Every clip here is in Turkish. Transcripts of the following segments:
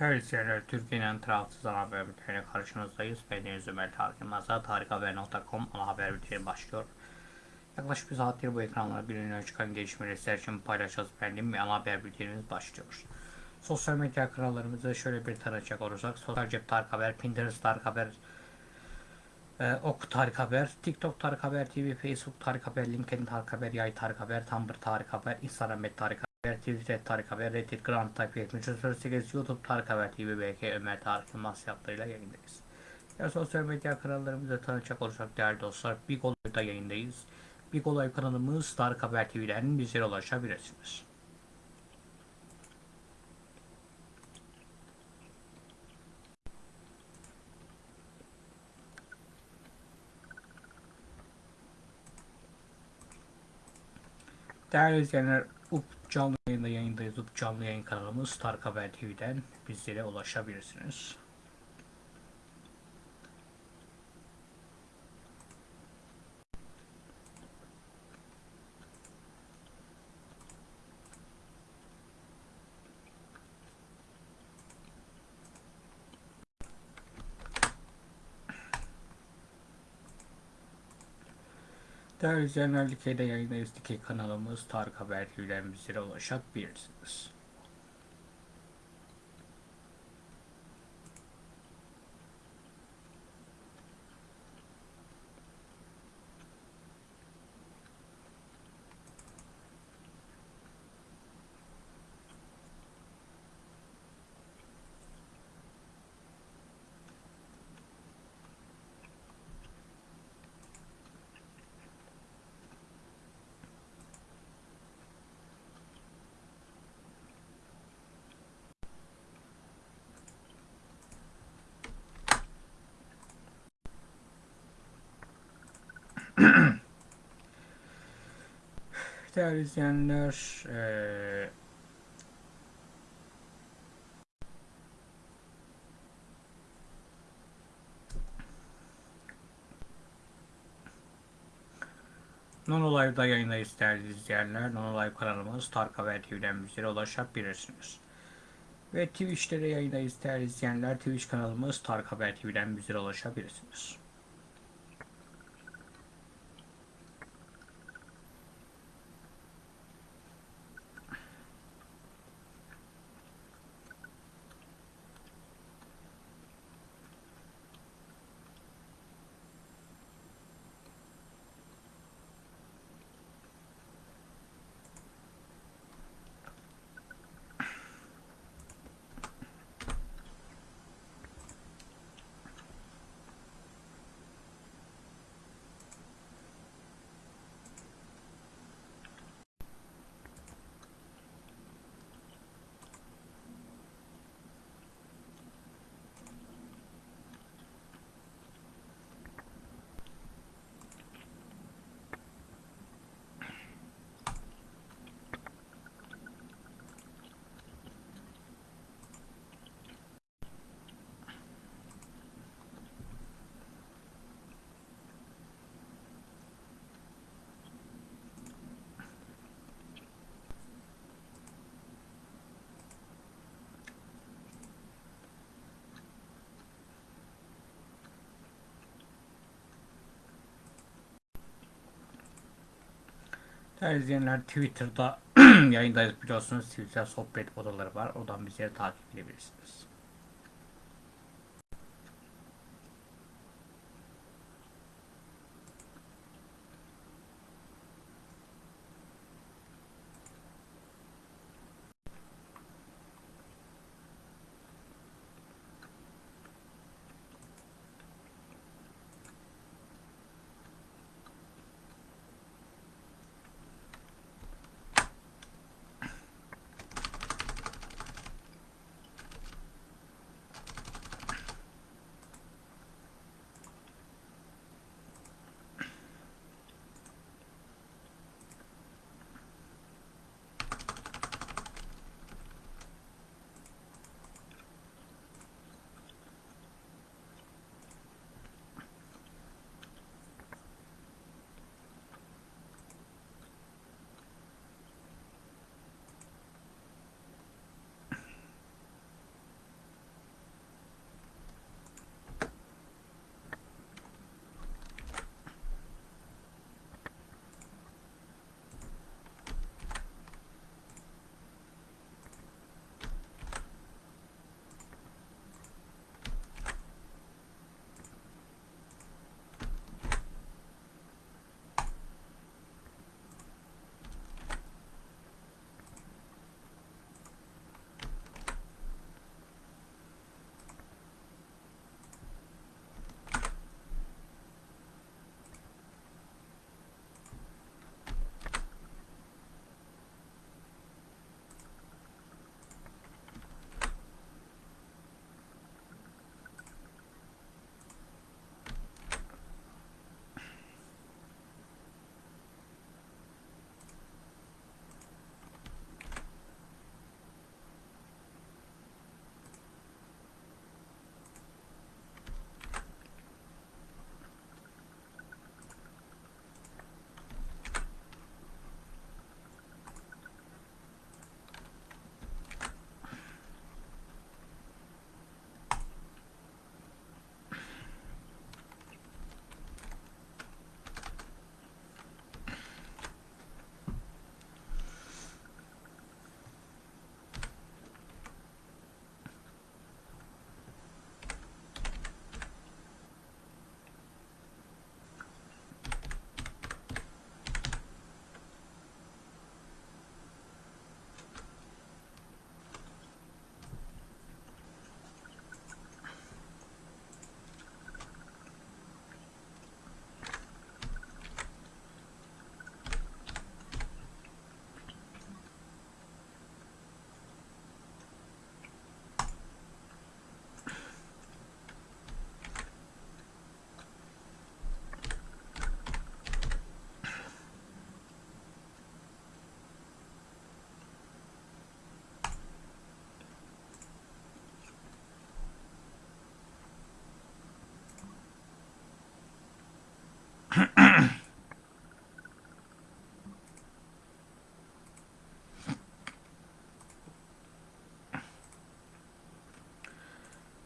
Değerli izleyenler, Türkiye'nin tarafsız ana haber bülteniyle karşınızdayız. Ben Deniz Ömer Tarık Yılmaz'a tarikhaber.com ana haber bülteni başlıyor. Yaklaşık bir saattir bu ekranlara bir çıkan gelişmeleri sizler için paylaşacağız efendim ana haber bültenimiz başlıyor. Sosyal medya kanallarımızı şöyle bir tanıcak olursak, Sosyal Cep Tarık Haber, Pinterest Tarık Haber, e, Ok Tarık Haber, TikTok Tarık Haber TV, Facebook Tarık Haber, LinkedIn Tarık Haber, Yay Tarık Haber, Tumblr Tarık Haber, Instagram Tarık Haber, Twitter Tarık Haber, Reddit Grand Type 7308, YouTube Tarık Haber TV, BK Ömer Tarık Yılmaz yaptığıyla yayındayız. Ya sosyal medya kanallarımızı tanıcak olursak değerli dostlar, Big Olay'da yayındayız. Big Olay kanalımız Tarık Haber TV'den bizlere ulaşabilirsiniz. Değerli izleyenler, canlı yayında yayındayız. Canlı yayın kanalımız Tarık Haber TV'den bizlere ulaşabilirsiniz. Değerli izleyenler, Dikey'de yayındayız. Dikey kanalımız Tarık Haber TV'den bizlere ulaşabilirsiniz. Değerli izleyenler, eee Non Live'da yayındayız değerli izleyenler. Non Live kanalımız Tarık Haber TV'den bizlere ulaşabilirsiniz. Ve Twitch'te de yayındayız değerli izleyenler. Twitch kanalımız Tarık Haber TV'den bizlere ulaşabilirsiniz. Değerli izleyenler Twitter'da yayındayız biliyorsunuz. Twitter sohbet odaları var. Oradan bizleri takip edebilirsiniz.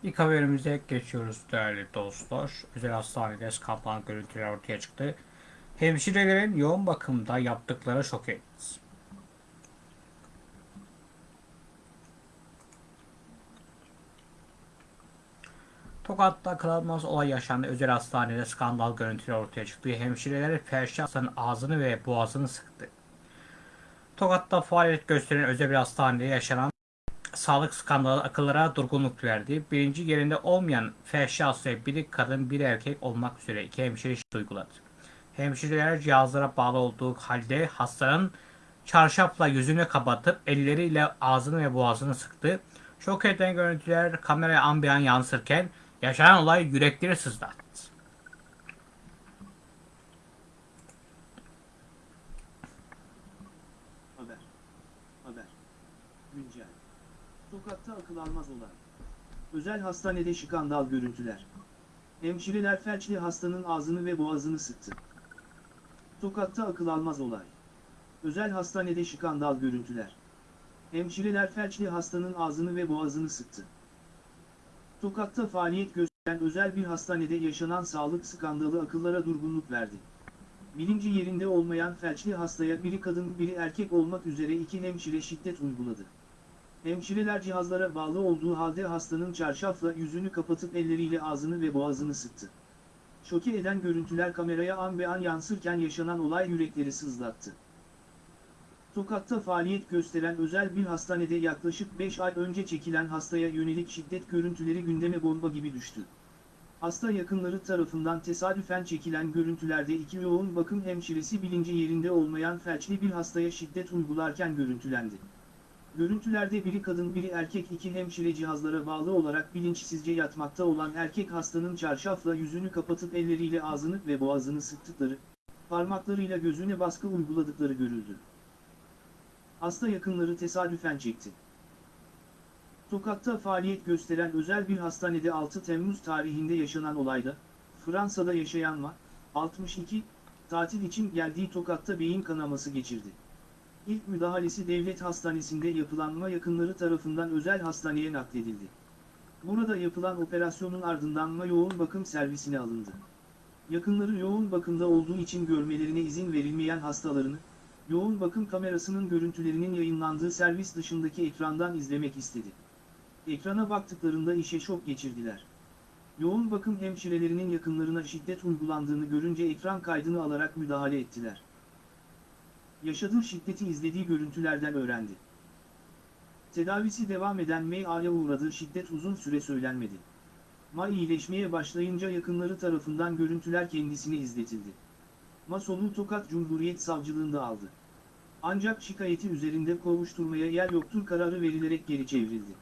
İlk haberimize geçiyoruz değerli dostlar. Özel hastanede skandal görüntüler ortaya çıktı. Hemşirelerin yoğun bakımda yaptıkları şok etti. Tokat'ta akıl almaz olay yaşandı. Özel hastanede skandal görüntüler ortaya çıktı. Hemşireler felçli hastanın ağzını ve boğazını sıktı. Tokat'ta faaliyet gösteren özel bir hastanede yaşanan sağlık skandalı akıllara durgunluk verdi. Birinci yerinde olmayan felçli hastaya biri kadın biri erkek olmak üzere iki hemşire uyguladı. Hemşireler cihazlara bağlı olduğu halde hastanın çarşafla yüzünü kapatıp elleriyle ağzını ve boğazını sıktı. Şok eden görüntüler kameraya an bir an yansırken yaşanan olay yürekleri sızlattı. Haber. Haber. Güncel. Tokat'ta akıl almaz olay. Özel hastanede skandal görüntüler. Hemşireler felçli hastanın ağzını ve boğazını sıktı. Tokat'ta akıl almaz olay. Özel hastanede skandal görüntüler. Hemşireler felçli hastanın ağzını ve boğazını sıktı. Tokat'ta faaliyet gösteren özel bir hastanede yaşanan sağlık skandalı akıllara durgunluk verdi. Bilinci yerinde olmayan felçli hastaya biri kadın biri erkek olmak üzere iki hemşire şiddet uyguladı. Hemşireler cihazlara bağlı olduğu halde hastanın çarşafla yüzünü kapatıp elleriyle ağzını ve boğazını sıktı. Şoke eden görüntüler kameraya an be an yansırken yaşanan olay yürekleri sızlattı. Tokat'ta faaliyet gösteren özel bir hastanede yaklaşık 5 ay önce çekilen hastaya yönelik şiddet görüntüleri gündeme bomba gibi düştü. Hasta yakınları tarafından tesadüfen çekilen görüntülerde iki yoğun bakım hemşiresi bilinci yerinde olmayan felçli bir hastaya şiddet uygularken görüntülendi. Görüntülerde biri kadın biri erkek iki hemşire cihazlara bağlı olarak bilinçsizce yatmakta olan erkek hastanın çarşafla yüzünü kapatıp elleriyle ağzını ve boğazını sıktıkları, parmaklarıyla gözüne baskı uyguladıkları görüldü. Hasta yakınları tesadüfen çekti. Tokat'ta faaliyet gösteren özel bir hastanede 6 Temmuz tarihinde yaşanan olayda, Fransa'da yaşayan Ma, 62, tatil için geldiği Tokat'ta beyin kanaması geçirdi. İlk müdahalesi devlet hastanesinde yapılan Ma yakınları tarafından özel hastaneye nakledildi. Burada yapılan operasyonun ardından Ma yoğun bakım servisine alındı. Yakınları yoğun bakımda olduğu için görmelerine izin verilmeyen hastalarını, yoğun bakım kamerasının görüntülerinin yayınlandığı servis dışındaki ekrandan izlemek istedi. Ekrana baktıklarında işe şok geçirdiler. Yoğun bakım hemşirelerinin yakınlarına şiddet uygulandığını görünce ekran kaydını alarak müdahale ettiler. Yaşadığı şiddeti izlediği görüntülerden öğrendi. Tedavisi devam eden Maya'ya uğradığı şiddet uzun süre söylenmedi. Ma iyileşmeye başlayınca yakınları tarafından görüntüler kendisine izletildi. Ma soluğu Tokat Cumhuriyet Savcılığında aldı. Ancak şikayeti üzerinde kovuşturmaya yer yoktur kararı verilerek geri çevrildi.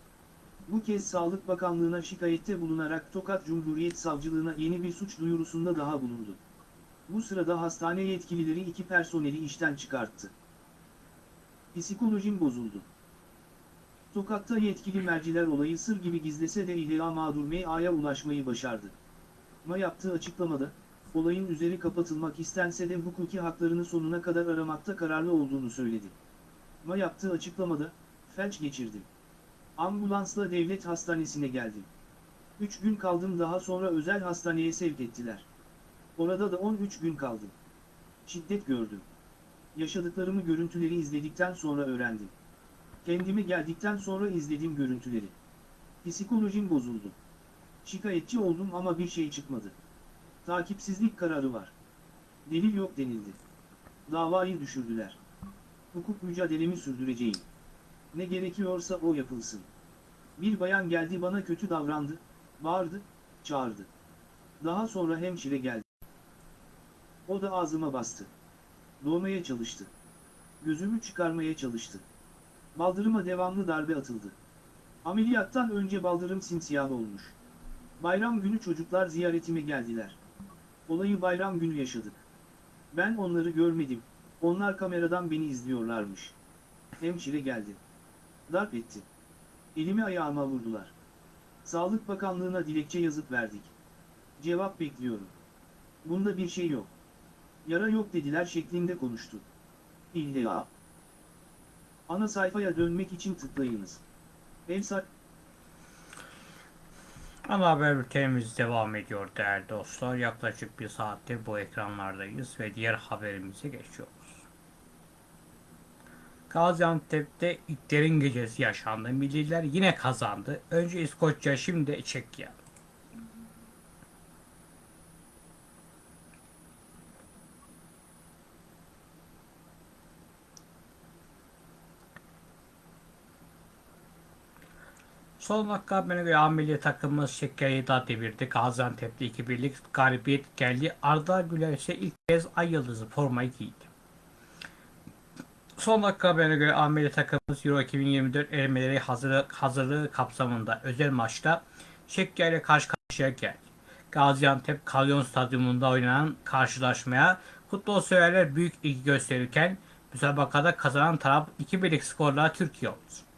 Bu kez Sağlık Bakanlığı'na şikayette bulunarak Tokat Cumhuriyet Savcılığına yeni bir suç duyurusunda daha bulundu. Bu sırada hastane yetkilileri iki personeli işten çıkarttı. Psikolojim bozuldu. Tokat'ta yetkili merciler olayı sır gibi gizlese de İHA mağdur MA'ya ulaşmayı başardı. Ma yaptığı açıklamada, olayın üzeri kapatılmak istense de hukuki haklarını sonuna kadar aramakta kararlı olduğunu söyledi. Ma yaptığı açıklamada, felç geçirdim. Ambulansla devlet hastanesine geldim. Üç gün kaldım daha sonra özel hastaneye sevk ettiler. Orada da 13 gün kaldım. Şiddet gördüm. Yaşadıklarımı görüntüleri izledikten sonra öğrendim. Kendime geldikten sonra izlediğim görüntüleri. Psikolojim bozuldu. Şikayetçi oldum ama bir şey çıkmadı. Takipsizlik kararı var. Delil yok denildi. Davayı düşürdüler. Hukuk mücadelemi sürdüreceğim. Ne gerekiyorsa o yapılsın. Bir bayan geldi bana kötü davrandı, bağırdı, çağırdı. Daha sonra hemşire geldi. O da ağzıma bastı. Doğmaya çalıştı. Gözümü çıkarmaya çalıştı. Baldırıma devamlı darbe atıldı. Ameliyattan önce baldırım simsiyah olmuş. Bayram günü çocuklar ziyaretime geldiler. Olayı bayram günü yaşadık. Ben onları görmedim. Onlar kameradan beni izliyorlarmış. Hemşire geldi. Darp etti. Elimi ayağıma vurdular. Sağlık Bakanlığı'na dilekçe yazıp verdik. Cevap bekliyorum. Bunda bir şey yok. Yara yok dediler şeklinde konuştu. İlla. Ana sayfaya dönmek için tıklayınız. Evsak Ana haber bültenimiz devam ediyor değerli dostlar. Yaklaşık bir saattir bu ekranlardayız ve diğer haberimize geçiyoruz. Gaziantep'te İlklerin gecesi yaşandı. Milliler yine kazandı. Önce İskoçya şimdi Çekya. Son dakika haberine göre A milli takımımız Çekya'yı da devirdi. Gaziantep'te 2-1'lik galibiyet geldi. Arda Güler ise ilk kez ay yıldızı formayı giydi. Son dakika haberine göre A milli takımımız Euro 2024 elemeleri hazırlığı, hazırlığı kapsamında özel maçta Çekya ile karşı karşıya geldi. Gaziantep Kalyon Stadyumunda oynanan karşılaşmaya futbol severler büyük ilgi gösterirken müsabakada kazanan taraf 2-1'lik skorla Türkiye oldu.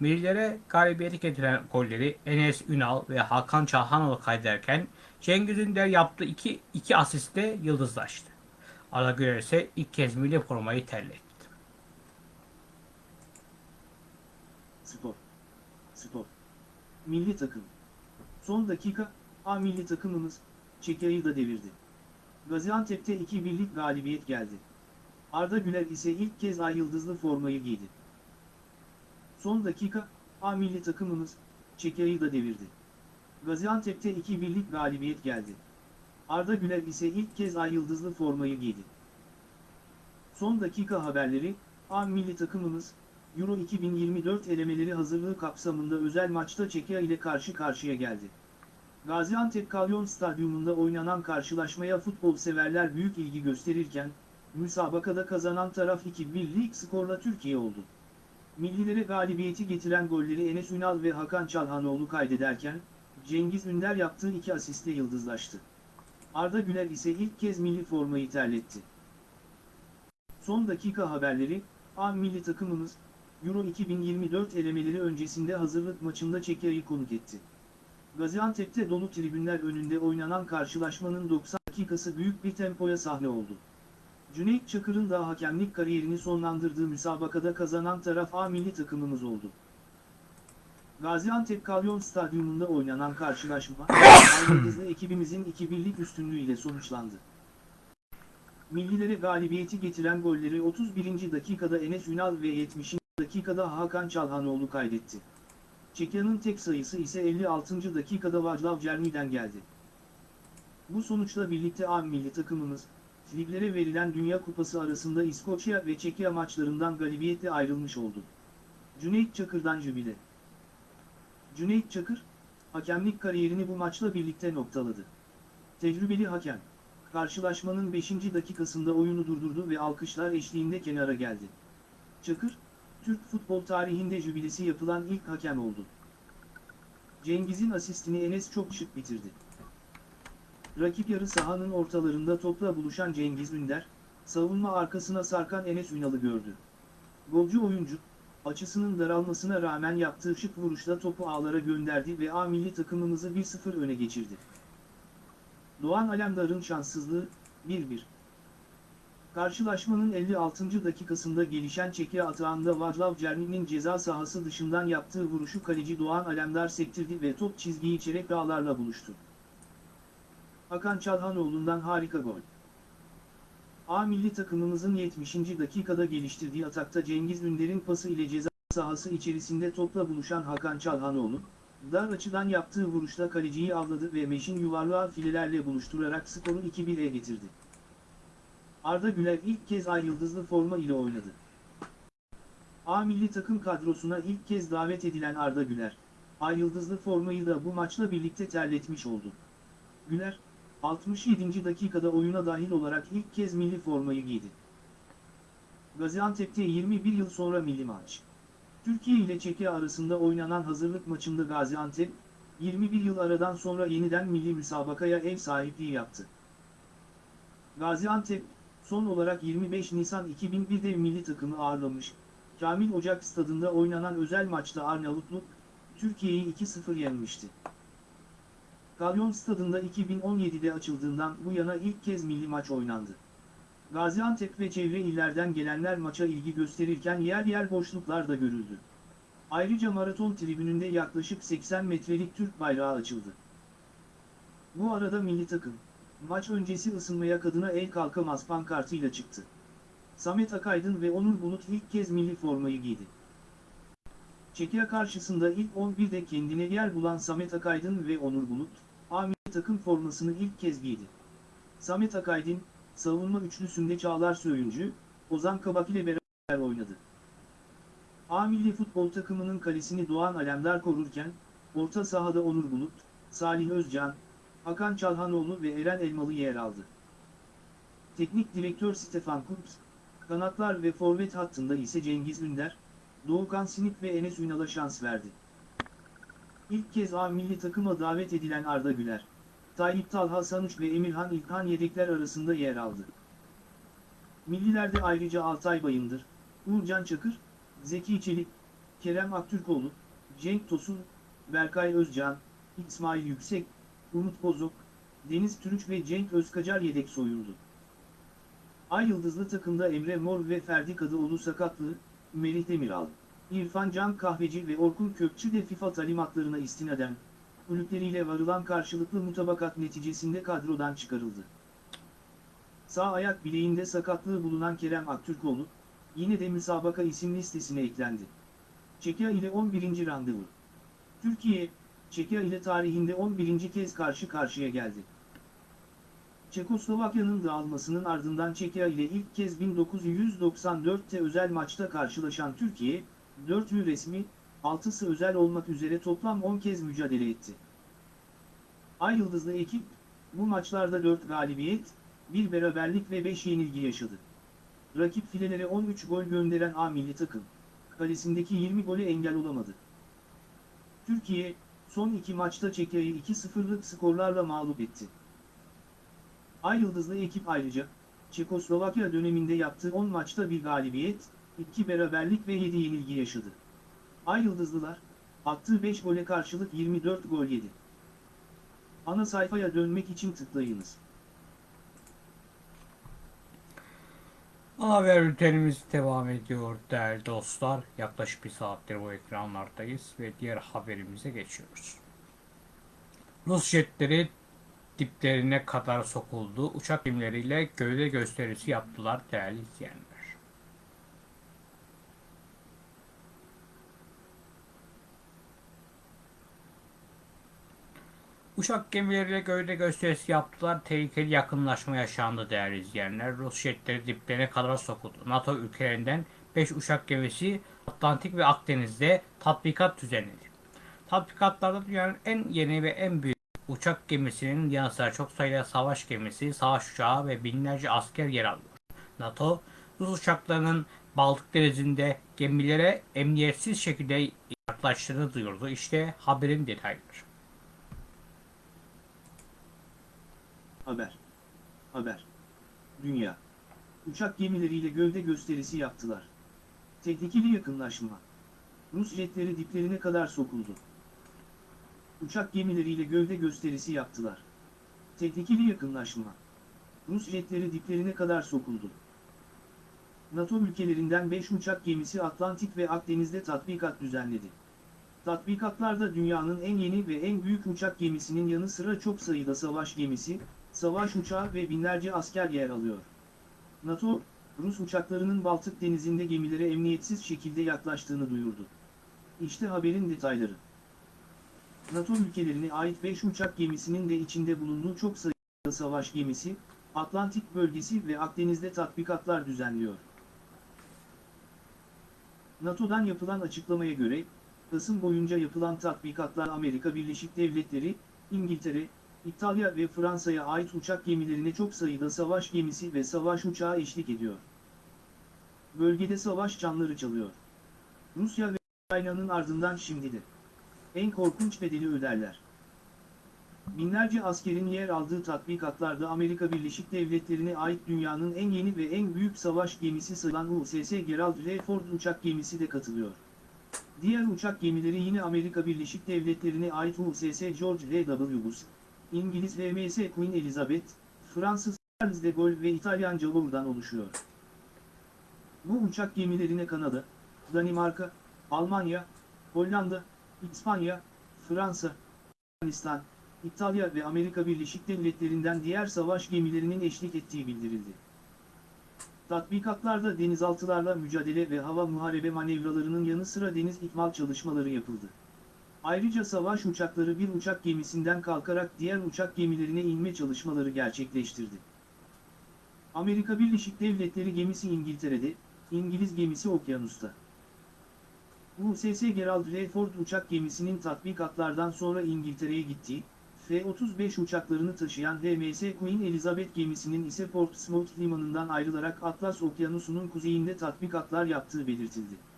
Millilere galibiyeti getiren golleri Enes Ünal ve Hakan Çalhanoğlu kaydederken Cengiz Ünder yaptığı iki, iki asiste yıldızlaştı. Arda Güler ise ilk kez milli formayı terletti. Spor. Spor. Milli takım. Son dakika, A milli takımımız, Çekya'yı da devirdi. Gaziantep'te 2-1'lik galibiyet geldi. Arda Güler ise ilk kez ay yıldızlı formayı giydi. Son dakika, A milli takımımız, Çekya'yı da devirdi. Gaziantep'te 2-1'lik galibiyet geldi. Arda Güler ise ilk kez ay yıldızlı formayı giydi. Son dakika haberleri, A milli takımımız, Euro 2024 elemeleri hazırlığı kapsamında özel maçta Çekya ile karşı karşıya geldi. Gaziantep Kalyon Stadyumunda oynanan karşılaşmaya futbol severler büyük ilgi gösterirken, müsabakada kazanan taraf 2-1'lik skorla Türkiye oldu. Millilere galibiyeti getiren golleri Enes Ünal ve Hakan Çalhanoğlu kaydederken, Cengiz Ünder yaptığı iki asiste yıldızlaştı. Arda Güler ise ilk kez milli formayı terletti. Son dakika haberleri, A milli takımımız, Euro 2024 elemeleri öncesinde hazırlık maçında Çekya'yı konuk etti. Gaziantep'te dolu tribünler önünde oynanan karşılaşmanın 90 dakikası büyük bir tempoya sahne oldu. Cüneyt Çakır'ın da hakemlik kariyerini sonlandırdığı müsabakada kazanan taraf A milli takımımız oldu. Gaziantep Kalyon Stadyumunda oynanan karşılaşma, Aydınızlı ekibimizin 2-1'lik üstünlüğüyle sonuçlandı. Millilere galibiyeti getiren golleri 31. dakikada Enes Ünal ve 70. dakikada Hakan Çalhanoğlu kaydetti. Çekya'nın tek sayısı ise 56. dakikada Vaclav Cermi'den geldi. Bu sonuçla birlikte A milli takımımız, liglere verilen Dünya Kupası arasında İskoçya ve Çekya maçlarından galibiyetle ayrılmış oldu. Cüneyt Çakır'dan jübile. Cüneyt Çakır, hakemlik kariyerini bu maçla birlikte noktaladı. Tecrübeli hakem, karşılaşmanın 5. dakikasında oyunu durdurdu ve alkışlar eşliğinde kenara geldi. Çakır, Türk futbol tarihinde jübilesi yapılan ilk hakem oldu. Cengiz'in asistini Enes çok şık bitirdi. Rakip yarı sahanın ortalarında topla buluşan Cengiz Ünder, savunma arkasına sarkan Enes Ünal'ı gördü. Golcü oyuncu, açısının daralmasına rağmen yaptığı şık vuruşla topu ağlara gönderdi ve A milli takımımızı 1-0 öne geçirdi. Doğan Alemdar'ın şanssızlığı, 1-1. Karşılaşmanın 56. dakikasında gelişen çeki atağında Vaclav Cermi'nin ceza sahası dışından yaptığı vuruşu kaleci Doğan Alemdar sektirdi ve top çizgiyi çeyrek ağlarla buluştu. Hakan Çalhanoğlu'ndan harika gol. A milli takımımızın 70. dakikada geliştirdiği atakta Cengiz Ünder'in pası ile ceza sahası içerisinde topla buluşan Hakan Çalhanoğlu, dar açıdan yaptığı vuruşla kaleciyi avladı ve meşin yuvarlağı filelerle buluşturarak skoru 2-1'e getirdi. Arda Güler ilk kez ay yıldızlı forma ile oynadı. A milli takım kadrosuna ilk kez davet edilen Arda Güler, ay yıldızlı formayı da bu maçla birlikte terletmiş oldu. Güler, 67. dakikada oyuna dahil olarak ilk kez milli formayı giydi. Gaziantep'te 21 yıl sonra milli maç. Türkiye ile Çekya arasında oynanan hazırlık maçında Gaziantep, 21 yıl aradan sonra yeniden milli müsabakaya ev sahipliği yaptı. Gaziantep, son olarak 25 Nisan 2001'de milli takımı ağırlamış, Kamil Ocak stadında oynanan özel maçta Arnavutluk, Türkiye'yi 2-0 yenmişti. Kalyon stadında 2017'de açıldığından bu yana ilk kez milli maç oynandı. Gaziantep ve çevre illerden gelenler maça ilgi gösterirken yer yer boşluklar da görüldü. Ayrıca maraton tribününde yaklaşık 80 metrelik Türk bayrağı açıldı. Bu arada milli takım, maç öncesi ısınmaya kadına el kalkamaz pankartıyla çıktı. Samet Akaydın ve Onur Bulut ilk kez milli formayı giydi. Çekya karşısında ilk 11'de kendine yer bulan Samet Akaydın ve Onur Bulut, takım formasını ilk kez giydi. Samet Akaydın, savunma üçlüsünde Çağlar Söyüncü, Ozan Kabak ile beraber oynadı. A milli futbol takımının kalesini Doğan Alemdar korurken, orta sahada Onur Bulut, Salih Özcan, Hakan Çalhanoğlu ve Eren Elmalı yer aldı. Teknik direktör Stefan Kuntz, kanatlar ve forvet hattında ise Cengiz Ünder, Doğukan Sinik ve Enes Ünal'a şans verdi. İlk kez A milli takıma davet edilen Arda Güler, Tayyip Talha Sanuç ve Emirhan İlkan yedekler arasında yer aldı. Millilerde ayrıca Altay Bayındır, Uğurcan Çakır, Zeki Çelik, Kerem Aktürkoğlu, Cenk Tosun, Berkay Özcan, İsmail Yüksek, Umut Bozok, Deniz Türüç ve Cenk Özkacar yedek soyuldu. Ay Yıldızlı takımda Emre Mor ve Ferdi Kadıoğlu sakatlığı, Melih Demiral, İrfan Can Kahveci ve Orkun Kökçü de FIFA talimatlarına istinaden, kulüpleriyle varılan karşılıklı mutabakat neticesinde kadrodan çıkarıldı. Sağ ayak bileğinde sakatlığı bulunan Kerem Aktürkoğlu, yine de müsabaka isim listesine eklendi. Çekya ile 11. randevu. Türkiye, Çekya ile tarihinde 11. kez karşı karşıya geldi. Çekoslovakya'nın dağılmasının ardından Çekya ile ilk kez 1994'te özel maçta karşılaşan Türkiye, 4'lü resmi, 6'sı özel olmak üzere toplam 10 kez mücadele etti. Ay Yıldızlı ekip, bu maçlarda 4 galibiyet, 1 beraberlik ve 5 yenilgi yaşadı. Rakip filelere 13 gol gönderen A milli takım, kalesindeki 20 gole engel olamadı. Türkiye, son iki maçta Çekya'yı 2-0'lık skorlarla mağlup etti. Ay Yıldızlı ekip ayrıca, Çekoslovakya döneminde yaptığı 10 maçta bir galibiyet, 2 beraberlik ve 7 yenilgi yaşadı. Ay Yıldızlılar, attığı 5 gole karşılık 24 gol yedi. Ana sayfaya dönmek için tıklayınız. Haber bültenimiz devam ediyor değerli dostlar. Yaklaşık bir saattir bu ekranlardayız ve diğer haberimize geçiyoruz. Rus jetleri diplerine kadar sokuldu. Uçak gemileriyle gövde gösterisi yaptılar değerli izleyenler. Uçak gemileriyle gövde gösterisi yaptılar. Tehlikeli yakınlaşma yaşandı değerli izleyenler. Rus jetleri diplerine kadar sokuldu. NATO ülkelerinden 5 uçak gemisi Atlantik ve Akdeniz'de tatbikat düzenledi. Tatbikatlarda dünyanın en yeni ve en büyük uçak gemisinin yanı sıra çok sayıda savaş gemisi, savaş uçağı ve binlerce asker yer alıyor. NATO, Rus uçaklarının Baltık Denizi'nde gemilere emniyetsiz şekilde yaklaştığını duyurdu. İşte haberin detayları. Haber. Haber. Dünya. Uçak gemileriyle gövde gösterisi yaptılar. Tehlikeli yakınlaşma. Rus jetleri diplerine kadar sokuldu. Uçak gemileriyle gövde gösterisi yaptılar. Tehlikeli yakınlaşma. Rus jetleri diplerine kadar sokuldu. NATO ülkelerinden 5 uçak gemisi Atlantik ve Akdeniz'de tatbikat düzenledi. Tatbikatlarda dünyanın en yeni ve en büyük uçak gemisinin yanı sıra çok sayıda savaş gemisi, savaş uçağı ve binlerce asker yer alıyor. NATO, Rus uçaklarının Baltık denizinde gemilere emniyetsiz şekilde yaklaştığını duyurdu. İşte haberin detayları. NATO ülkelerine ait 5 uçak gemisinin de içinde bulunduğu çok sayıda savaş gemisi, Atlantik bölgesi ve Akdeniz'de tatbikatlar düzenliyor. NATO'dan yapılan açıklamaya göre, Kasım boyunca yapılan tatbikatlar Amerika Birleşik Devletleri, İngiltere, İtalya ve Fransa'ya ait uçak gemilerine çok sayıda savaş gemisi ve savaş uçağı eşlik ediyor. Bölgede savaş çanları çalıyor. Rusya ve Ukrayna'nın ardından şimdi de. En korkunç bedeli öderler. Binlerce askerin yer aldığı tatbikatlarda Amerika Birleşik Devletleri'ne ait dünyanın en yeni ve en büyük savaş gemisi sayılan USS Gerald R. Ford uçak gemisi de katılıyor. Diğer uçak gemileri yine Amerika Birleşik Devletleri'ne ait USS George R. W. Bush, İngiliz HMS Queen Elizabeth, Fransız Charles de Gaulle ve İtalyan Javour'dan oluşuyor. Bu uçak gemilerine Kanada, Danimarka, Almanya, Hollanda, İspanya, Fransa, Yunanistan, İtalya ve Amerika Birleşik Devletleri'nden diğer savaş gemilerinin eşlik ettiği bildirildi. Tatbikatlarda denizaltılarla mücadele ve hava muharebe manevralarının yanı sıra deniz ikmal çalışmaları yapıldı. Ayrıca savaş uçakları bir uçak gemisinden kalkarak diğer uçak gemilerine inme çalışmaları gerçekleştirdi. Amerika Birleşik Devletleri gemisi İngiltere'de, İngiliz gemisi Okyanus'ta. USS Gerald R. Ford uçak gemisinin tatbikatlardan sonra İngiltere'ye gittiği, F-35 uçaklarını taşıyan HMS Queen Elizabeth gemisinin ise Portsmouth limanından ayrılarak Atlas Okyanusu'nun kuzeyinde tatbikatlar yaptığı belirtildi.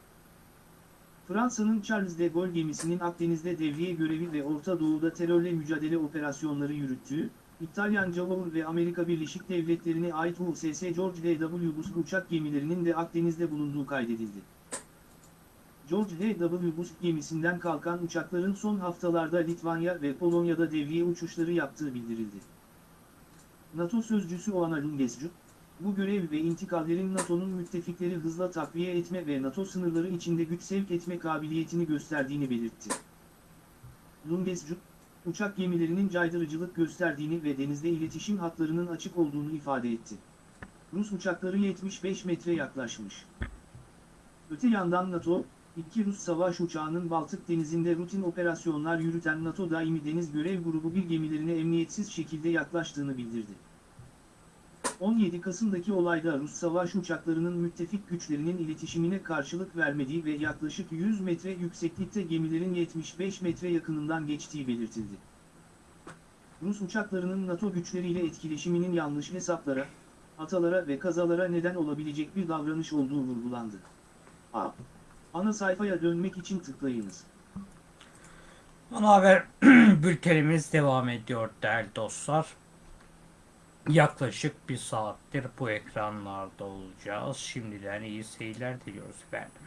Fransa'nın Charles de Gaulle gemisinin Akdeniz'de devriye görevi ve Orta Doğu'da terörle mücadele operasyonları yürüttüğü, İtalyan Javour ve Amerika Birleşik Devletleri'ne ait USS George H.W. Bush uçak gemilerinin de Akdeniz'de bulunduğu kaydedildi. George H.W. Bush gemisinden kalkan uçakların son haftalarda Litvanya ve Polonya'da devriye uçuşları yaptığı bildirildi. NATO sözcüsü Oana Lungescu, bu görev ve intikallerin NATO'nun müttefikleri hızla takviye etme ve NATO sınırları içinde güç sevk etme kabiliyetini gösterdiğini belirtti. Lungescu, uçak gemilerinin caydırıcılık gösterdiğini ve denizde iletişim hatlarının açık olduğunu ifade etti. Rus uçakları 75 metre yaklaşmış. Öte yandan NATO, iki Rus savaş uçağının Baltık denizinde rutin operasyonlar yürüten NATO Daimi Deniz Görev Grubu bir gemilerine emniyetsiz şekilde yaklaştığını bildirdi. 17 Kasım'daki olayda Rus savaş uçaklarının müttefik güçlerinin iletişimine karşılık vermediği ve yaklaşık 100 metre yükseklikte gemilerin 75 metre yakınından geçtiği belirtildi. Rus uçaklarının NATO güçleriyle etkileşiminin yanlış hesaplara, hatalara ve kazalara neden olabilecek bir davranış olduğu vurgulandı. A. Ana sayfaya dönmek için tıklayınız. Ana haber bültenimiz devam ediyor değerli dostlar. Yaklaşık bir saattir bu ekranlarda olacağız. Şimdiden iyi seyirler diliyoruz efendim.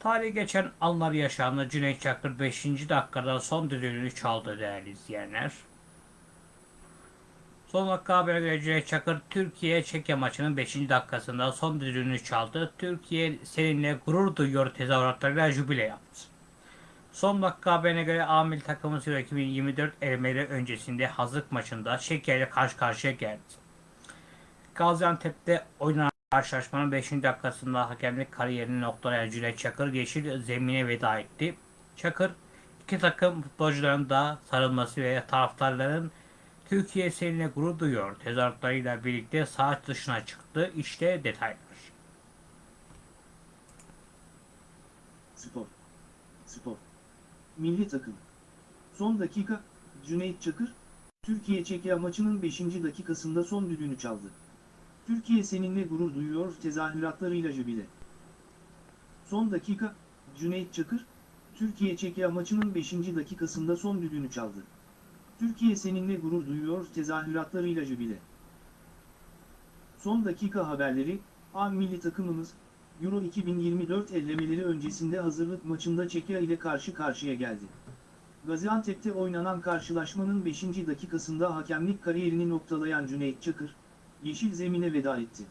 Tarihi geçen anlar yaşandı. Cüneyt Çakır 5. dakikada son düdüğünü çaldı değerli izleyenler. Son dakika habere göre Cüneyt Çakır Türkiye Çekya maçının 5. dakikasında son düdüğünü çaldı. Türkiye seninle gurur duyuyor tezahüratlarıyla jübile yaptı. Son dakika haberine göre Amil takımı Euro 2024 elemeleri öncesinde hazırlık maçında Çekya ile karşı karşıya geldi. Gaziantep'te oynanan karşılaşmanın 5. dakikasında hakemlik kariyerini noktalayan Cüneyt Çakır yeşil zemine veda etti. Çakır iki takım futbolcuların da sarılması ve taraftarların Türkiye seninle gurur duyuyor tezahüratlarıyla birlikte saat dışına çıktı. İşte detaylar. Spor. Spor. Milli takım. Son dakika, Cüneyt Çakır, Türkiye-Çekya maçının 5. dakikasında son düdüğünü çaldı. Türkiye seninle gurur duyuyor tezahüratlarıyla jübile. Son dakika, Cüneyt Çakır, Türkiye-Çekya maçının 5. dakikasında son düdüğünü çaldı. Türkiye seninle gurur duyuyor tezahüratlarıyla jübile. Son dakika haberleri, A milli takımımız, Euro 2024 ellemeleri öncesinde hazırlık maçında Çekya ile karşı karşıya geldi. Gaziantep'te oynanan karşılaşmanın 5. dakikasında hakemlik kariyerini noktalayan Cüneyt Çakır, yeşil zemine veda etti.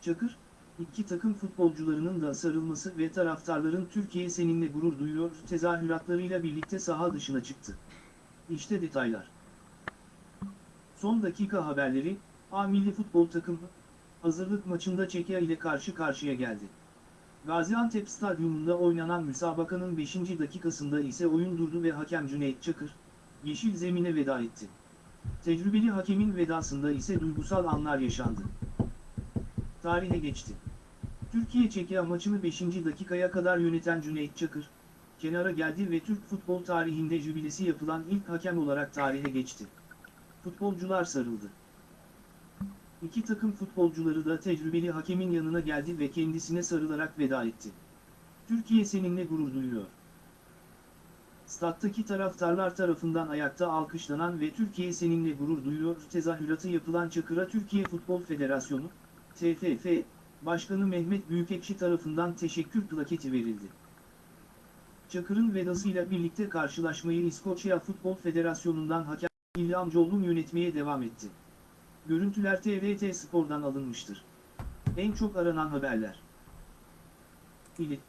Çakır, iki takım futbolcularının da sarılması ve taraftarların Türkiye seninle gurur duyuyor tezahüratlarıyla birlikte saha dışına çıktı. İşte detaylar. Son dakika haberleri, A milli futbol takımı, hazırlık maçında Çekya ile karşı karşıya geldi. Gaziantep Stadyumunda oynanan müsabakanın 5. dakikasında ise oyun durdu ve hakem Cüneyt Çakır, yeşil zemine veda etti. Tecrübeli hakemin vedasında ise duygusal anlar yaşandı. Tarihe geçti. Türkiye-Çekya maçını 5. dakikaya kadar yöneten Cüneyt Çakır, kenara geldi ve Türk futbol tarihinde jübilesi yapılan ilk hakem olarak tarihe geçti. Futbolcular sarıldı. İki takım futbolcuları da tecrübeli hakemin yanına geldi ve kendisine sarılarak veda etti. Türkiye seninle gurur duyuyor. Stat'taki taraftarlar tarafından ayakta alkışlanan ve Türkiye seninle gurur duyuyor tezahüratı yapılan Çakır'a Türkiye Futbol Federasyonu, TFF, Başkanı Mehmet Büyükekşi tarafından teşekkür plaketi verildi. Çakır'ın vedasıyla birlikte karşılaşmayı İskoçya Futbol Federasyonu'ndan hakem İlham Collum yönetmeye devam etti. Görüntüler TRT Spor'dan alınmıştır. En çok aranan haberler. İli.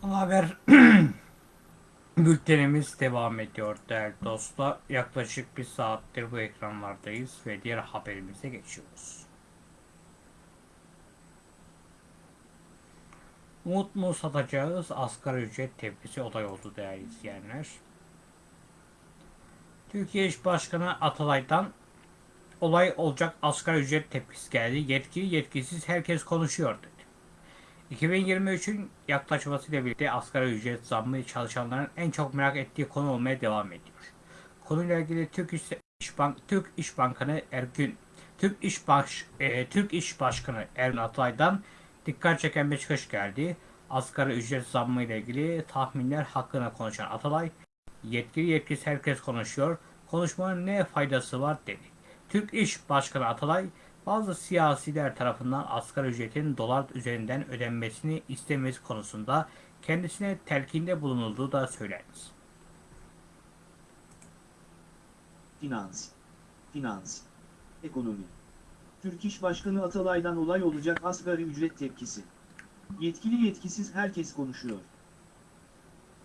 Haber bültenimiz devam ediyor değerli dostlar. Yaklaşık bir saattir bu ekranlardayız ve diğer haberimize geçiyoruz. Umut mu satacağız? Asgari ücret tepkisi olay oldu değerli izleyenler. Türkiye İş Başkanı Atalay'dan olay olacak asgari ücret tepkisi geldi. Yetkili yetkisiz herkes konuşuyor dedi. 2023'ün yaklaşmasıyla birlikte asgari ücret zammı çalışanların en çok merak ettiği konu olmaya devam ediyor. Konuyla ilgili Türk İş, İş Bank Türk İş Bankası Ergün Türk İş Baş e, Türk İş Başkanı Ergun Atalay'dan dikkat çeken bir çıkış geldi. Asgari ücret zammı ile ilgili tahminler hakkında konuşan Atalay, yetkili yetkisiz herkes konuşuyor. Konuşmanın ne faydası var dedi. Türk İş Başkanı Atalay, bazı siyasiler tarafından asgari ücretin dolar üzerinden ödenmesini istemesi konusunda kendisine telkinde bulunulduğu da söylenir. Finans. Finans. Ekonomi. Türk İş Başkanı Atalay'dan olay olacak asgari ücret tepkisi. Yetkili yetkisiz herkes konuşuyor.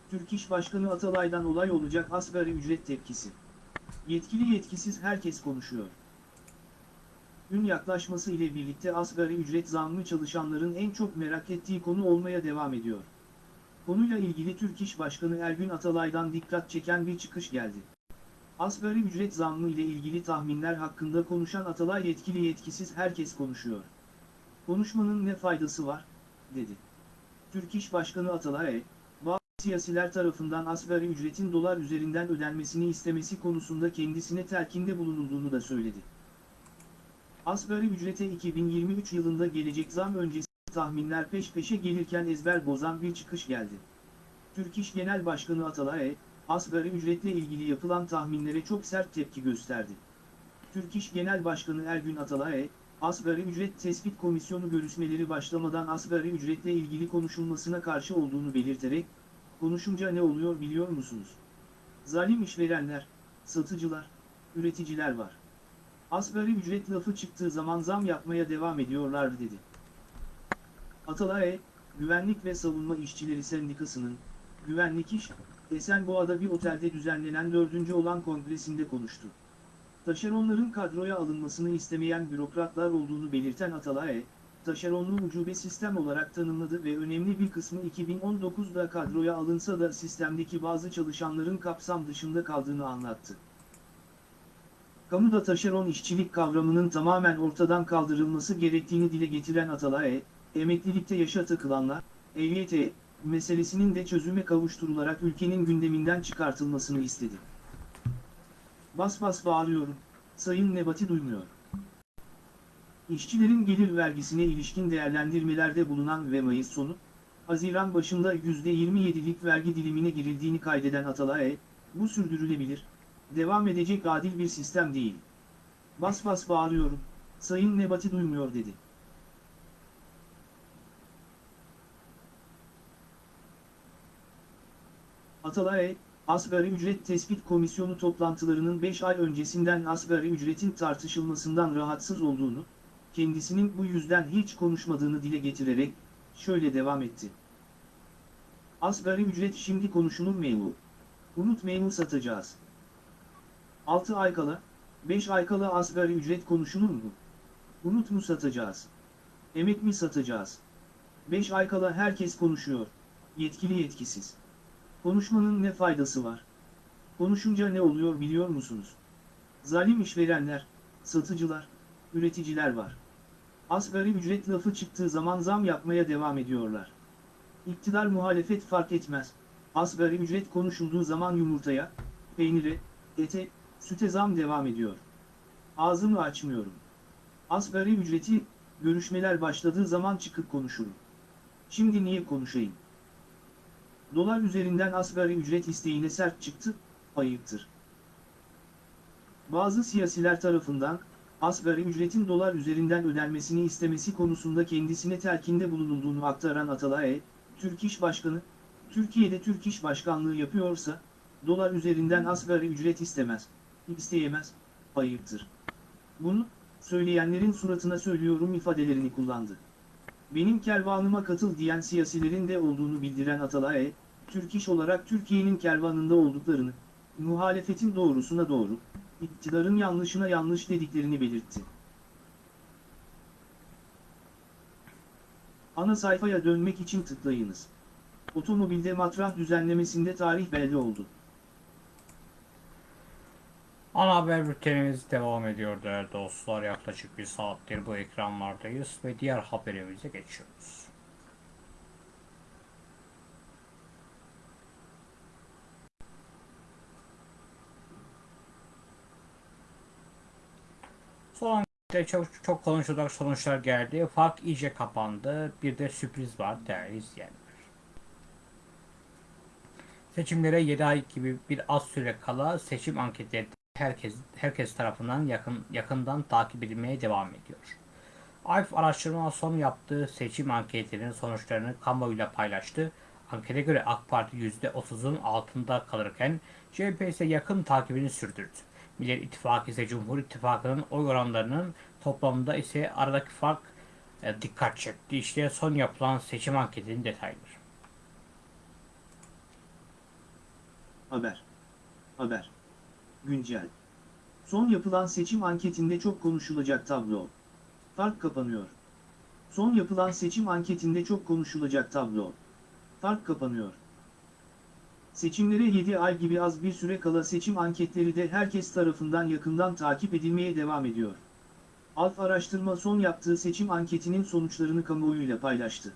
Türk İş Başkanı Atalay'dan olay olacak asgari ücret tepkisi. Yetkili yetkisiz herkes konuşuyor. Gün yaklaşması ile birlikte asgari ücret zammı çalışanların en çok merak ettiği konu olmaya devam ediyor. Konuyla ilgili Türk İş Başkanı Ergün Atalay'dan dikkat çeken bir çıkış geldi. Asgari ücret zammı ile ilgili tahminler hakkında konuşan Atalay yetkili yetkisiz herkes konuşuyor. Konuşmanın ne faydası var, dedi. Türk İş Başkanı Atalay, bazı siyasiler tarafından asgari ücretin dolar üzerinden ödenmesini istemesi konusunda kendisine telkinde bulunulduğunu da söyledi. Asgari ücrete 2023 yılında gelecek zam öncesi tahminler peş peşe gelirken ezber bozan bir çıkış geldi. Türk İş Genel Başkanı Atalay, asgari ücretle ilgili yapılan tahminlere çok sert tepki gösterdi. Türk İş Genel Başkanı Ergün Atalay, asgari ücret tespit komisyonu görüşmeleri başlamadan asgari ücretle ilgili konuşulmasına karşı olduğunu belirterek, konuşunca ne oluyor biliyor musunuz? Zalim işverenler, satıcılar, üreticiler var. Asgari ücret lafı çıktığı zaman zam yapmaya devam ediyorlar dedi. Atalay, Güvenlik ve Savunma İşçileri Sendikası'nın, Güvenlik İş, Esenboğa'da bir otelde düzenlenen dördüncü olan kongresinde konuştu. Taşeronların kadroya alınmasını istemeyen bürokratlar olduğunu belirten Atalay, taşeronlu ucube sistem olarak tanımladı ve önemli bir kısmı 2019'da kadroya alınsa da sistemdeki bazı çalışanların kapsam dışında kaldığını anlattı. Kamuda taşeron işçilik kavramının tamamen ortadan kaldırılması gerektiğini dile getiren Atalay, emeklilikte yaşa takılanlar, EYT meselesinin de çözüme kavuşturularak ülkenin gündeminden çıkartılmasını istedi. Bas bas bağırıyorum, Sayın Nebati duymuyor. İşçilerin gelir vergisine ilişkin değerlendirmelerde bulunan ve Mayıs sonu, Haziran başında %27'lik vergi dilimine girildiğini kaydeden Atalay, bu sürdürülebilir, devam edecek adil bir sistem değil. Bas bas bağırıyorum, Sayın Nebati duymuyor dedi. Atalay, Asgari Ücret Tespit Komisyonu toplantılarının 5 ay öncesinden asgari ücretin tartışılmasından rahatsız olduğunu, kendisinin bu yüzden hiç konuşmadığını dile getirerek, şöyle devam etti. Asgari ücret şimdi konuşulur memur. Unut memur satacağız. 6 ay kala, 5 ay kala asgari ücret konuşulur mu? Unut mu satacağız? Emek mi satacağız? 5 ay kala herkes konuşuyor, yetkili yetkisiz. Konuşmanın ne faydası var? Konuşunca ne oluyor biliyor musunuz? Zalim işverenler, satıcılar, üreticiler var. Asgari ücret lafı çıktığı zaman zam yapmaya devam ediyorlar. İktidar muhalefet fark etmez. Asgari ücret konuşulduğu zaman yumurtaya, peynire, ete, süte zam devam ediyor. Ağzımı açmıyorum. Asgari ücreti, görüşmeler başladığı zaman çıkıp konuşurum. Şimdi niye konuşayım? Dolar üzerinden asgari ücret isteğine sert çıktı, ayıptır. Bazı siyasiler tarafından, asgari ücretin dolar üzerinden ödenmesini istemesi konusunda kendisine telkinde bulunulduğunu aktaran Atalay, Türk İş Başkanı, Türkiye'de Türk İş Başkanlığı yapıyorsa, dolar üzerinden asgari ücret istemez, isteyemez, ayıptır. Bunu, söyleyenlerin suratına söylüyorum ifadelerini kullandı. Benim kervanıma katıl diyen siyasilerin de olduğunu bildiren Atalay, Türk İş olarak Türkiye'nin kervanında olduklarını, muhalefetin doğrusuna doğru, iktidarın yanlışına yanlış dediklerini belirtti. Ana sayfaya dönmek için tıklayınız. Otomobilde matrah düzenlemesinde tarih belli oldu. Ana haber bültenimiz devam ediyor değerli dostlar. Yaklaşık bir saattir bu ekranlardayız ve diğer haberimize geçiyoruz. Ankette çok, çok konuşulacak sonuçlar geldi. Fark iyice kapandı. Bir de sürpriz var değerli izleyenler. Seçimlere 7 ay gibi bir az süre kala seçim anketleri herkes herkes tarafından yakın yakından takip edilmeye devam ediyor. AYF araştırma son yaptığı seçim anketlerinin sonuçlarını kamuoyuyla paylaştı. Ankete göre AK Parti %30'un altında kalırken CHP ise yakın takibini sürdürdü. Millet İttifakı ise Cumhur İttifakı'nın oy oranlarının toplamında ise aradaki fark e, dikkat çekti. İşte son yapılan seçim anketinin detayları. Haber. Haber. Güncel. Son yapılan seçim anketinde çok konuşulacak tablo. Fark kapanıyor. Son yapılan seçim anketinde çok konuşulacak tablo. Fark kapanıyor. Seçimlere 7 ay gibi az bir süre kala seçim anketleri de herkes tarafından yakından takip edilmeye devam ediyor. Alf Araştırma son yaptığı seçim anketinin sonuçlarını kamuoyuyla paylaştı.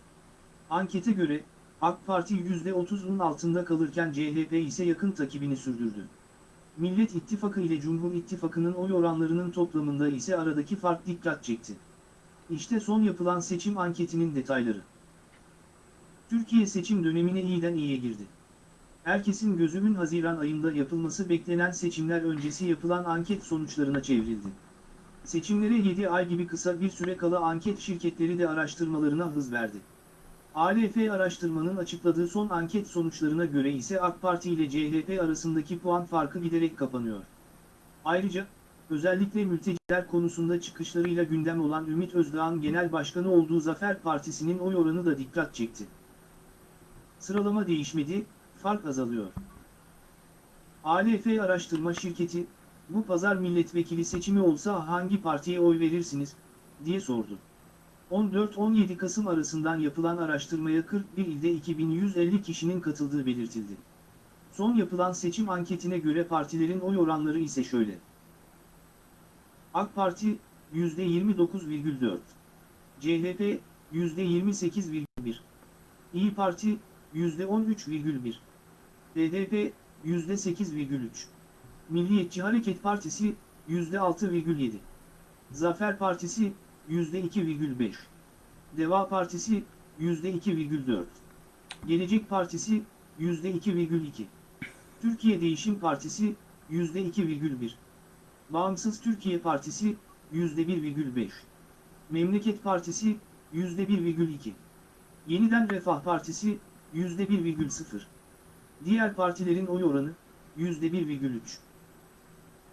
Ankete göre, AK Parti %30'un altında kalırken CHP ise yakın takibini sürdürdü. Millet İttifakı ile Cumhur İttifakı'nın oy oranlarının toplamında ise aradaki fark dikkat çekti. İşte son yapılan seçim anketinin detayları. Türkiye seçim dönemine iyiden iyiye girdi. Herkesin gözünün Haziran ayında yapılması beklenen seçimler öncesi yapılan anket sonuçlarına çevrildi. Seçimlere 7 ay gibi kısa bir süre kala anket şirketleri de araştırmalarına hız verdi. ALF araştırmanın açıkladığı son anket sonuçlarına göre ise AK Parti ile CHP arasındaki puan farkı giderek kapanıyor. Ayrıca, özellikle mülteciler konusunda çıkışlarıyla gündem olan Ümit Özdağ'ın genel başkanı olduğu Zafer Partisi'nin oy oranı da dikkat çekti. Sıralama değişmedi, fark azalıyor. ALF araştırma şirketi, bu pazar milletvekili seçimi olsa hangi partiye oy verirsiniz, diye sordu. 14-17 Kasım arasından yapılan araştırmaya 41 ilde 2150 kişinin katıldığı belirtildi. Son yapılan seçim anketine göre partilerin oy oranları ise şöyle. AK Parti %29,4 CHP %28,1 İyi Parti %13,1 BDP %8,3 Milliyetçi Hareket Partisi %6,7 Zafer Partisi %2,5. Deva Partisi %2,4. Gelecek Partisi %2,2. Türkiye Değişim Partisi %2,1. Bağımsız Türkiye Partisi %1,5. Memleket Partisi %1,2. Yeniden Refah Partisi %1,0. Diğer partilerin oy oranı %1,3.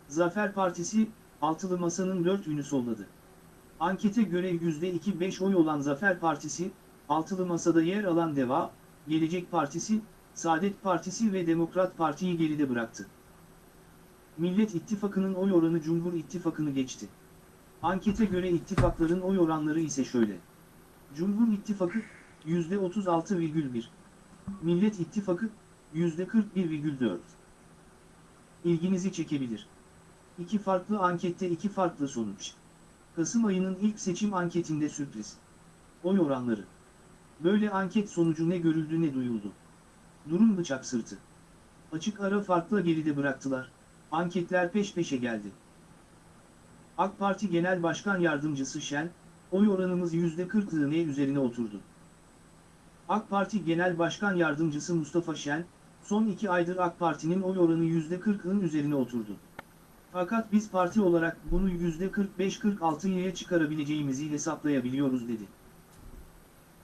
Zafer Partisi, altılı masanın dört ünü solladı. Ankete göre %2-5 oy olan Zafer Partisi, altılı masada yer alan DEVA, Gelecek Partisi, Saadet Partisi ve Demokrat Parti'yi geride bıraktı. Millet İttifakı'nın oy oranı Cumhur İttifakı'nı geçti. Ankete göre ittifakların oy oranları ise şöyle. Cumhur İttifakı, %36,1. Millet İttifakı, %41,4. İlginizi çekebilir. İki farklı ankette iki farklı sonuç. Kasım ayının ilk seçim anketinde sürpriz. Oy oranları. Böyle anket sonucu ne görüldü ne duyuldu. Durum bıçak sırtı. Açık ara farkla geride bıraktılar. Anketler peş peşe geldi. AK Parti Genel Başkan Yardımcısı Şen, oy oranımız %40'lığı ne üzerine oturdu. AK Parti Genel Başkan Yardımcısı Mustafa Şen, son iki aydır AK Parti'nin oy oranı %40'ın üzerine oturdu. Fakat biz parti olarak bunu %45-46'ya çıkarabileceğimizi hesaplayabiliyoruz dedi.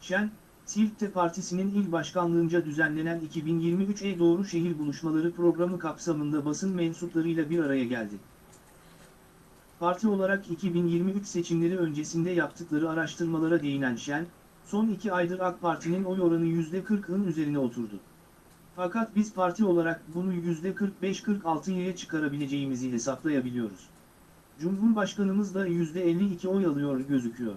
Şen, Sirt'te partisinin il başkanlığınca düzenlenen 2023'e doğru şehir buluşmaları programı kapsamında basın mensuplarıyla bir araya geldi. Parti olarak 2023 seçimleri öncesinde yaptıkları araştırmalara değinen Şen, son iki aydır AK Parti'nin oy oranı %40'ın üzerine oturdu. Fakat biz parti olarak bunu %45-46'ya çıkarabileceğimizi hesaplayabiliyoruz. Cumhurbaşkanımız da %52 oy alıyor gözüküyor.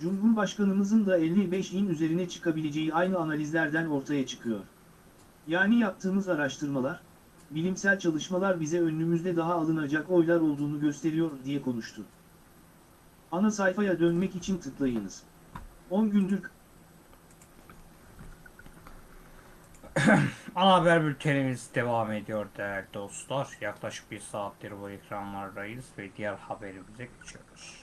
Cumhurbaşkanımızın da 55'in üzerine çıkabileceği aynı analizlerden ortaya çıkıyor. Yani yaptığımız araştırmalar, bilimsel çalışmalar bize önümüzde daha alınacak oylar olduğunu gösteriyor diye konuştu. Ana sayfaya dönmek için tıklayınız. 10 gündür Ana haber bültenimiz devam ediyor değerli dostlar. Yaklaşık bir saattir bu ekranlardayız ve diğer haberimize geçiyoruz.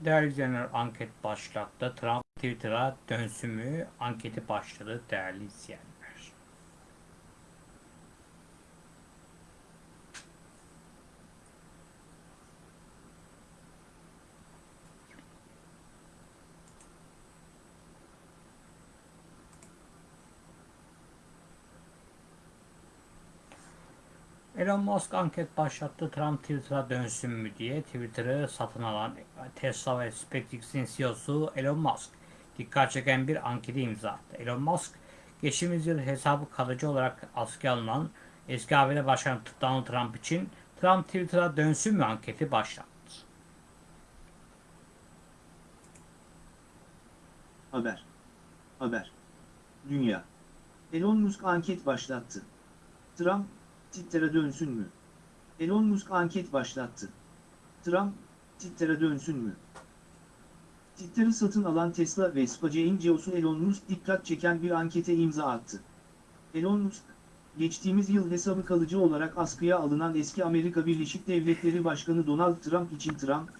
Değerli izleyenler anket başlattı. Trump Twitter'a dönsün mü? Anketi başladı değerli izleyenler. Elon Musk anket başlattı. Trump Twitter'a dönsün mü diye Twitter'ı satın alan Tesla ve SpaceX'in CEO'su Elon Musk dikkat çeken bir ankete imza attı. Elon Musk geçtiğimiz yıl hesabı kalıcı olarak askıya alınan eski ABD Başkanı Donald Trump için Trump Twitter'a dönsün mü anketi başlattı. Haber. Haber. Dünya. Elon Musk anket başlattı. Trump, Twitter'a dönsün mü? Elon Musk anket başlattı. Trump, Twitter'a dönsün mü? Twitter'ı satın alan Tesla ve SpaceX'in CEO'su Elon Musk dikkat çeken bir ankete imza attı. Elon Musk, geçtiğimiz yıl hesabı kalıcı olarak askıya alınan eski Amerika Birleşik Devletleri Başkanı Donald Trump için Trump,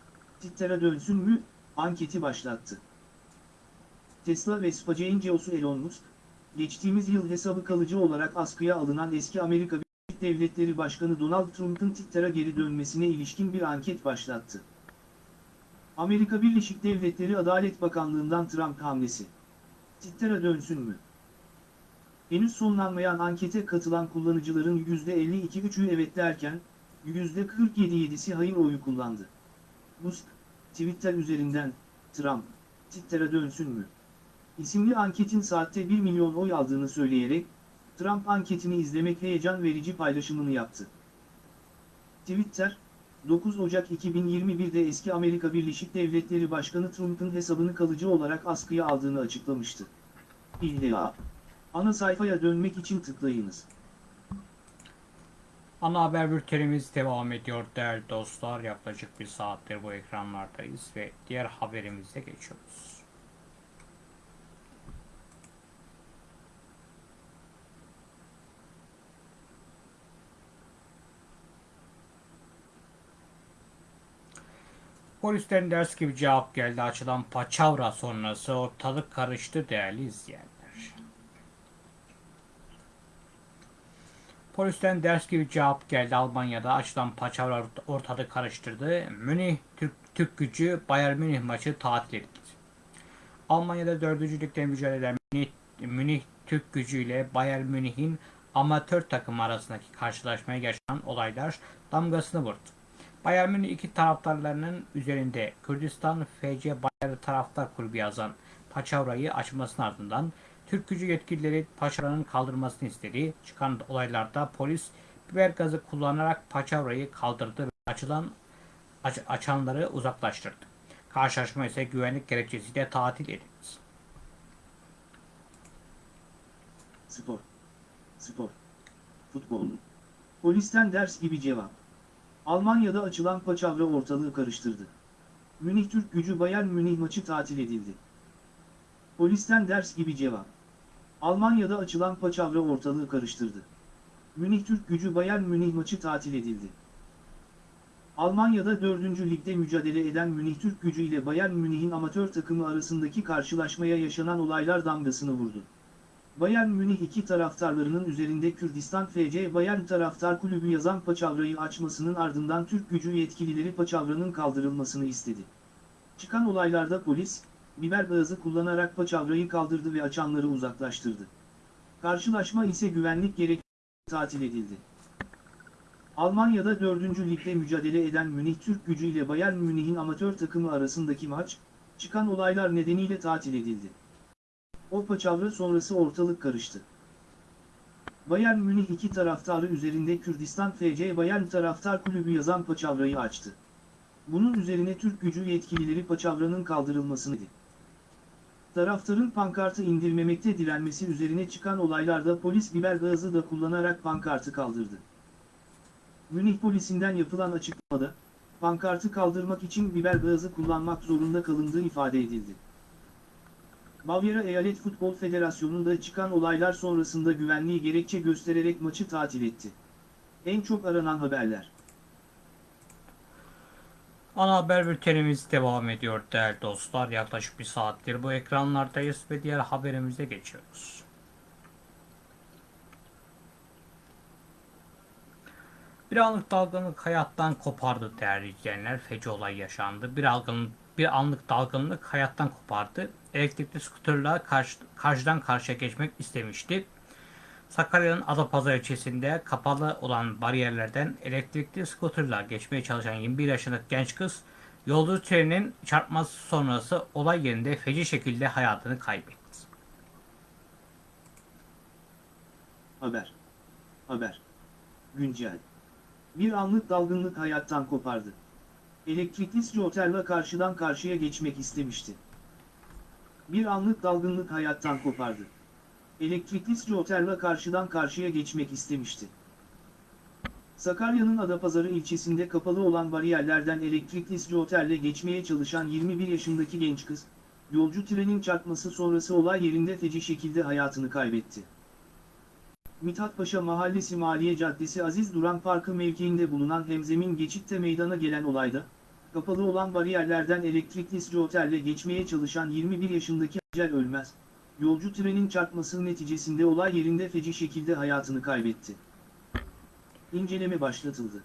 Twitter'a dönsün mü, anketi başlattı. Tesla ve SpaceX'in CEO'su Elon Musk, geçtiğimiz yıl hesabı kalıcı olarak askıya alınan eski Amerika Birleşik Devletleri Başkanı Donald Trump'ın Twitter'a geri dönmesine ilişkin bir anket başlattı. Amerika Birleşik Devletleri Adalet Bakanlığı'ndan Trump hamlesi. Twitter'a dönsün mü? Henüz sonlanmayan ankete katılan kullanıcıların %52'ü evet derken, %47'si hayır oyu kullandı. Musk, Twitter üzerinden, Trump, Twitter'a dönsün mü? isimli anketin saatte 1 milyon oy aldığını söyleyerek, Trump anketini izlemek heyecan verici paylaşımını yaptı. Twitter, 9 Ocak 2021'de eski Amerika Birleşik Devletleri Başkanı Trump'ın hesabını kalıcı olarak askıya aldığını açıklamıştı. İlla. Ana sayfaya dönmek için tıklayınız. Ana haber bültenimiz devam ediyor değerli dostlar. Yaklaşık bir saattir bu ekranlardayız ve diğer haberimize geçiyoruz. Polisten ders gibi cevap geldi. Açılan paçavra sonrası ortalık karıştı değerli izleyenler. Polisten ders gibi cevap geldi. Almanya'da açılan paçavra ortalığı karıştırdı. Münih Türk, Türk gücü Bayern Münih maçı tatil edildi. Almanya'da 4. ligde mücadele eden Münih, Münih Türk gücü ile Bayern Münih'in amatör takım arasındaki karşılaşmaya yaşanan olaylar damgasını vurdu. Bayern Münih iki taraftarlarının üzerinde Kürdistan FC Bayern Taraftar Kulübü yazan paçavrayı açmasının ardından Türk gücü yetkilileri paçavranın kaldırmasını istedi. Çıkan olaylarda polis biber gazı kullanarak paçavrayı kaldırdı ve açılan aç- açanları uzaklaştırdı. Karşılaşma ise güvenlik gerekçesiyle tatil edildi. Spor. Spor. Futbol. Polisten ders gibi cevap. Almanya'da açılan paçavra ortalığı karıştırdı. Münih Türk gücü Bayern Münih maçı tatil edildi. Polisten ders gibi cevap. Almanya'da açılan paçavra ortalığı karıştırdı. Münih Türk gücü Bayern Münih maçı tatil edildi. Almanya'da 4. ligde mücadele eden Münih Türk gücü ile Bayern Münih'in amatör takımı arasındaki karşılaşmaya yaşanan olaylar damgasını vurdu. Bayern Münih iki taraftarlarının üzerinde Kürdistan FC Bayern Taraftar Kulübü yazan paçavrayı açmasının ardından Türk gücü yetkilileri paçavranın kaldırılmasını istedi. Çıkan olaylarda polis, biber gazı kullanarak paçavrayı kaldırdı ve açanları uzaklaştırdı. Karşılaşma ise güvenlik gerek tatil edildi. Almanya'da 4. ligde mücadele eden Münih Türk gücü ile Bayern Münih'in amatör takımı arasındaki maç, çıkan olaylar nedeniyle tatil edildi. O paçavra sonrası ortalık karıştı. Bayern Münih iki taraftarı üzerinde Kürdistan FC Bayern Taraftar Kulübü yazan paçavrayı açtı. Bunun üzerine Türk gücü yetkilileri paçavranın kaldırılmasını dedi. Taraftarın pankartı indirmemekte direnmesi üzerine çıkan olaylarda polis biber gazı da kullanarak pankartı kaldırdı. Münih polisinden yapılan açıklamada, pankartı kaldırmak için biber gazı kullanmak zorunda kalındığı ifade edildi. Bavyera Eyalet Futbol Federasyonu'nda çıkan olaylar sonrasında güvenliği gerekçe göstererek maçı tatil etti. En çok aranan haberler. Ana haber bültenimiz devam ediyor değerli dostlar. Yaklaşık bir saattir bu ekranlardayız ve diğer haberimize geçiyoruz. Bir anlık dalgınlık hayattan kopardı değerli izleyenler. Feci olay yaşandı. Bir, algın, bir anlık dalgınlık hayattan kopardı. Elektrikli skuterla karşı, karşıdan karşıya geçmek istemişti. Sakarya'nın Adapazarı ilçesinde kapalı olan bariyerlerden elektrikli skuterla geçmeye çalışan 21 yaşındaki genç kız yolcu treninin çarpması sonrası olay yerinde feci şekilde hayatını kaybetti. Haber. Haber. Güncel. Bir anlık dalgınlık hayattan kopardı. Elektrikli scooterla karşıdan karşıya geçmek istemişti. Bir anlık dalgınlık hayattan kopardı. Elektrikli scooterla karşıdan karşıya geçmek istemişti. Sakarya'nın Adapazarı ilçesinde kapalı olan bariyerlerden elektrikli scooterle geçmeye çalışan 21 yaşındaki genç kız, yolcu trenin çarpması sonrası olay yerinde feci şekilde hayatını kaybetti. Mithatpaşa Mahallesi Maliye Caddesi Aziz Duran Parkı mevkiinde bulunan hemzemin geçitte meydana gelen olayda, kapalı olan bariyerlerden elektrikli scooterle geçmeye çalışan 21 yaşındaki Acel Ölmez, yolcu trenin çarpması neticesinde olay yerinde feci şekilde hayatını kaybetti. İnceleme başlatıldı.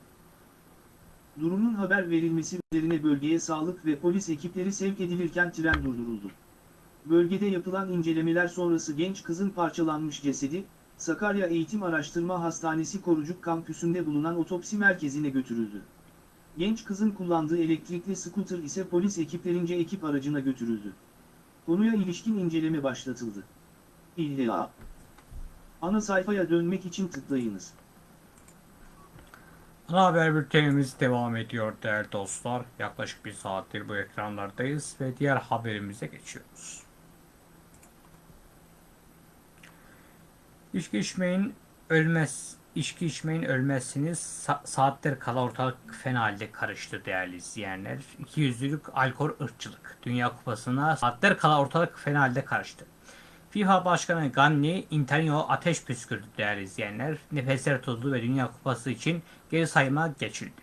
Durumun haber verilmesi üzerine bölgeye sağlık ve polis ekipleri sevk edilirken tren durduruldu. Bölgede yapılan incelemeler sonrası genç kızın parçalanmış cesedi, Sakarya Eğitim Araştırma Hastanesi Korucuk kampüsünde bulunan otopsi merkezine götürüldü. Genç kızın kullandığı elektrikli scooter ise polis ekiplerince ekip aracına götürüldü. Konuya ilişkin inceleme başlatıldı. İlla. Ana sayfaya dönmek için tıklayınız. Ana haber bültenimiz devam ediyor değerli dostlar. Yaklaşık bir saattir bu ekranlardayız ve diğer haberimize geçiyoruz. İçki içmeyin ölmez. İçki içmeyin ölmezsiniz. Sa- saatler kala ortalık fena halde karıştı değerli izleyenler. İki yüzlülük alkol ırkçılık. Dünya Kupası'na saatler kala ortalık fena halde karıştı. FIFA Başkanı Ganni Internio ateş püskürdü değerli izleyenler. Nefesler tutuldu ve Dünya Kupası için geri sayıma geçildi.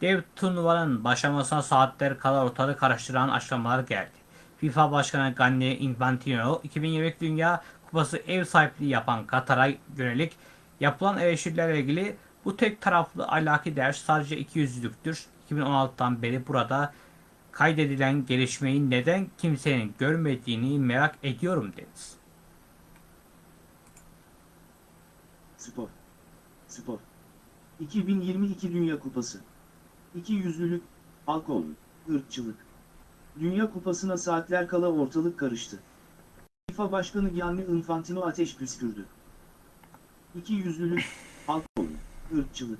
Dev turnuvanın başlamasına saatler kala ortalığı karıştıran açıklamalar geldi. FIFA Başkanı Gianni Infantino, 2022 Dünya Kupası ev sahipliği yapan Katar'a yönelik yapılan eleştirilerle ilgili bu tek taraflı ahlaki ders sadece ikiyüzlülüktür. 2016'dan beri burada kaydedilen gelişmeyi neden kimsenin görmediğini merak ediyorum dedi. Spor. Spor. 2022 Dünya Kupası. İki yüzlülük, alkol, ırkçılık. Dünya Kupası'na saatler kala ortalık karıştı. FIFA Başkanı Gianni Infantino ateş püskürdü. İki yüzlülük, alkol, ırkçılık.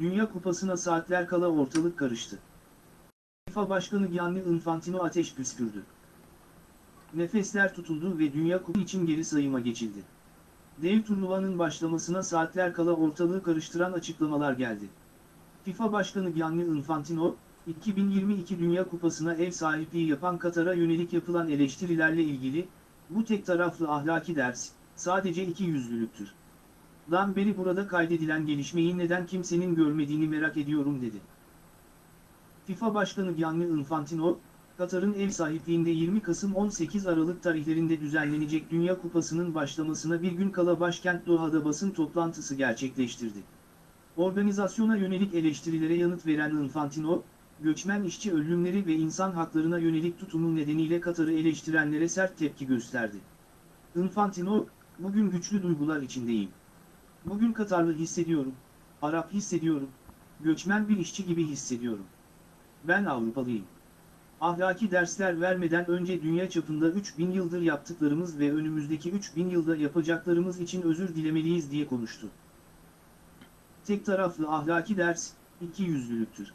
Dünya Kupası'na saatler kala ortalık karıştı. FIFA Başkanı Gianni Infantino ateş püskürdü. Nefesler tutuldu ve Dünya Kupası için geri sayıma geçildi. Dev turnuvanın başlamasına saatler kala ortalığı karıştıran açıklamalar geldi. FIFA Başkanı Gianni Infantino, 2022 Dünya Kupası'na ev sahipliği yapan Katar'a yönelik yapılan eleştirilerle ilgili, bu tek taraflı ahlaki ders, sadece iki yüzlülüktür. Dan beri burada kaydedilen gelişmeyi neden kimsenin görmediğini merak ediyorum dedi. FIFA Başkanı Gianni Infantino, Katar'ın ev sahipliğinde 20 Kasım 18 Aralık tarihlerinde düzenlenecek Dünya Kupası'nın başlamasına bir gün kala başkent Doha'da basın toplantısı gerçekleştirdi. Organizasyona yönelik eleştirilere yanıt veren Infantino, göçmen işçi ölümleri ve insan haklarına yönelik tutumu nedeniyle Katar'ı eleştirenlere sert tepki gösterdi. Infantino, bugün güçlü duygular içindeyim. Bugün Katarlı hissediyorum, Arap hissediyorum, göçmen bir işçi gibi hissediyorum. Ben Avrupalıyım. Ahlaki dersler vermeden önce dünya çapında 3000 yıldır yaptıklarımız ve önümüzdeki 3000 yılda yapacaklarımız için özür dilemeliyiz diye konuştu. Tek taraflı ahlaki ders, iki yüzlülüktür.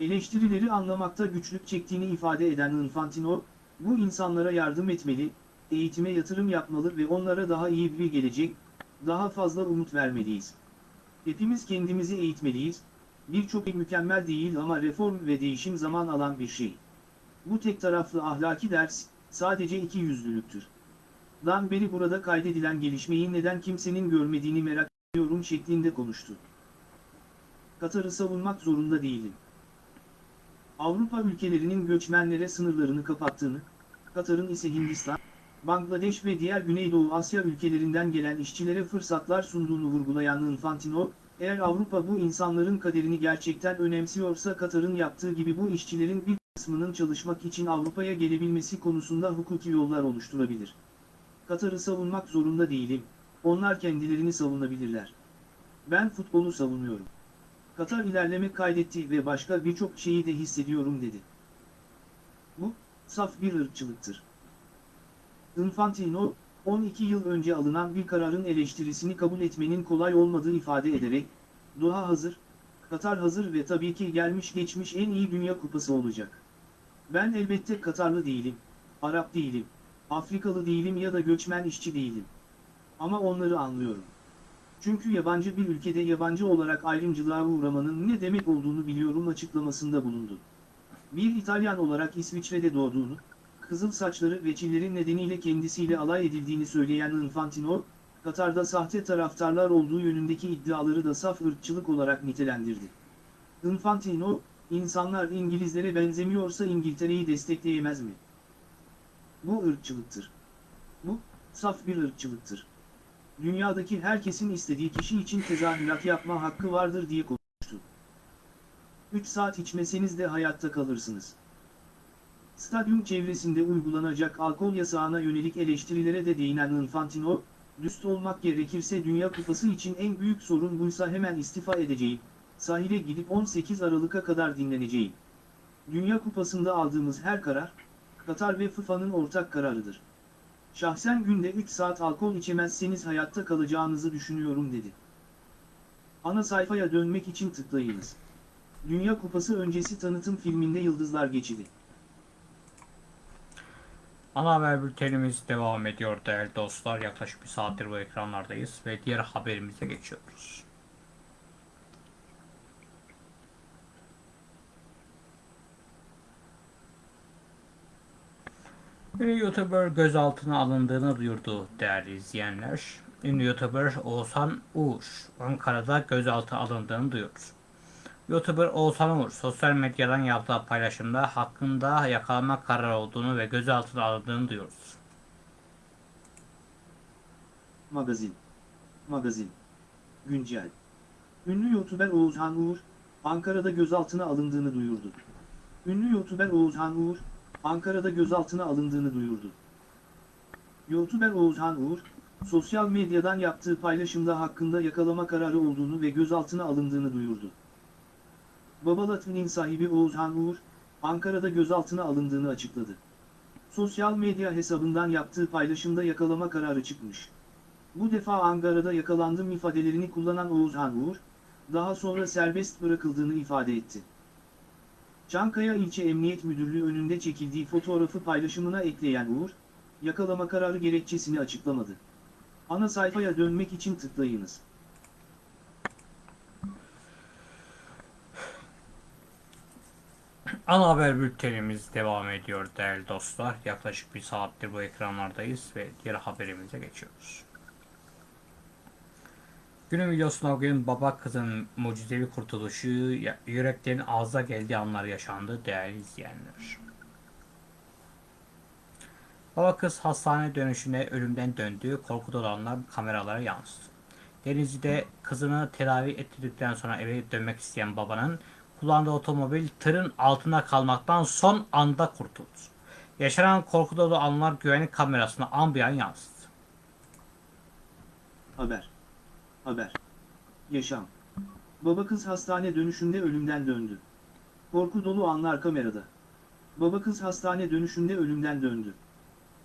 Eleştirileri anlamakta güçlük çektiğini ifade eden Infantino, bu insanlara yardım etmeli, eğitime yatırım yapmalı ve onlara daha iyi bir gelecek, daha fazla umut vermeliyiz. Hepimiz kendimizi eğitmeliyiz, birçok mükemmel değil ama reform ve değişim zaman alan bir şey. Bu tek taraflı ahlaki ders, sadece iki yüzlülüktür. Dan beri burada kaydedilen gelişmeyi neden kimsenin görmediğini merak ediyorum şeklinde konuştu. Katar'ı savunmak zorunda değilim. Avrupa ülkelerinin göçmenlere sınırlarını kapattığını, Katar'ın ise Hindistan, Bangladeş ve diğer Güneydoğu Asya ülkelerinden gelen işçilere fırsatlar sunduğunu vurgulayan Infantino, eğer Avrupa bu insanların kaderini gerçekten önemsiyorsa Katar'ın yaptığı gibi bu işçilerin bir kısmının çalışmak için Avrupa'ya gelebilmesi konusunda hukuki yollar oluşturabilir. Katar'ı savunmak zorunda değilim, onlar kendilerini savunabilirler. Ben futbolu savunuyorum. Katar ilerleme kaydetti ve başka birçok şeyi de hissediyorum dedi. Bu, saf bir ırkçılıktır. Infantino, 12 yıl önce alınan bir kararın eleştirisini kabul etmenin kolay olmadığı ifade ederek, Doha hazır, Katar hazır ve tabii ki gelmiş geçmiş en iyi Dünya Kupası olacak. Ben elbette Katarlı değilim, Arap değilim, Afrikalı değilim ya da göçmen işçi değilim. Ama onları anlıyorum. Çünkü yabancı bir ülkede yabancı olarak ayrımcılığa uğramanın ne demek olduğunu biliyorum açıklamasında bulundu. Bir İtalyan olarak İsviçre'de doğduğunu, kızıl saçları ve çilleri nedeniyle kendisiyle alay edildiğini söyleyen Infantino, Katar'da sahte taraftarlar olduğu yönündeki iddiaları da saf ırkçılık olarak nitelendirdi. Infantino, insanlar İngilizlere benzemiyorsa İngiltere'yi destekleyemez mi? Bu ırkçılıktır. Bu, saf bir ırkçılıktır. Dünyadaki herkesin istediği kişi için tezahürat yapma hakkı vardır diye konuştu. 3 saat içmeseniz de hayatta kalırsınız. Stadyum çevresinde uygulanacak alkol yasağına yönelik eleştirilere de değinen Infantino, dürüst olmak gerekirse Dünya Kupası için en büyük sorun buysa hemen istifa edeceğim, sahile gidip 18 Aralık'a kadar dinleneceğim. Dünya Kupası'nda aldığımız her karar, Katar ve FIFA'nın ortak kararıdır. Şahsen günde 3 saat alkol içemezseniz hayatta kalacağınızı düşünüyorum dedi. Ana sayfaya dönmek için tıklayınız. Dünya Kupası öncesi tanıtım filminde yıldızlar geçidi. Ana haber bültenimiz devam ediyor değerli dostlar. Yaklaşık bir saattir bu ekranlardayız ve diğer haberimize geçiyoruz. Ünlü YouTuber gözaltına alındığını duyurdu değerli izleyenler. Ünlü YouTuber Oğuzhan Uğur Ankara'da gözaltına alındığını duyurdu. YouTuber Oğuzhan Uğur sosyal medyadan yaptığı paylaşımda hakkında yakalama kararı olduğunu ve gözaltına alındığını duyuyoruz. Magazin. Magazin. Güncel. Ünlü YouTuber Oğuzhan Uğur, Ankara'da gözaltına alındığını duyurdu. Ünlü YouTuber Oğuzhan Uğur, Ankara'da gözaltına alındığını duyurdu. YouTuber Oğuzhan Uğur, sosyal medyadan yaptığı paylaşımda hakkında yakalama kararı olduğunu ve gözaltına alındığını duyurdu. Babalat'ın sahibi Oğuzhan Uğur, Ankara'da gözaltına alındığını açıkladı. Sosyal medya hesabından yaptığı paylaşımda yakalama kararı çıkmış. Bu defa Ankara'da yakalandım ifadelerini kullanan Oğuzhan Uğur, daha sonra serbest bırakıldığını ifade etti. Çankaya İlçe Emniyet Müdürlüğü önünde çekildiği fotoğrafı paylaşımına ekleyen Uğur, yakalama kararı gerekçesini açıklamadı. Ana sayfaya dönmek için tıklayınız. Ana haber bültenimiz devam ediyor değerli dostlar. Yaklaşık bir saattir bu ekranlardayız ve diğer haberimize geçiyoruz. Günün videosuna bugün baba kızın mucizevi kurtuluşu, yüreklerin ağza geldiği anlar yaşandı değerli izleyenler. Baba kız hastane dönüşüne ölümden döndü, korku dolu anlar kameralara yansıdı. Denizli'de kızını tedavi ettirdikten sonra eve dönmek isteyen babanın kullandığı otomobil tırın altında kalmaktan son anda kurtuldu. Yaşanan korku dolu anlar güvenlik kamerasına an bir an yansıdı. Haber. Haber. Yaşam. Baba kız hastane dönüşünde ölümden döndü. Korku dolu anlar kamerada. Baba kız hastane dönüşünde ölümden döndü.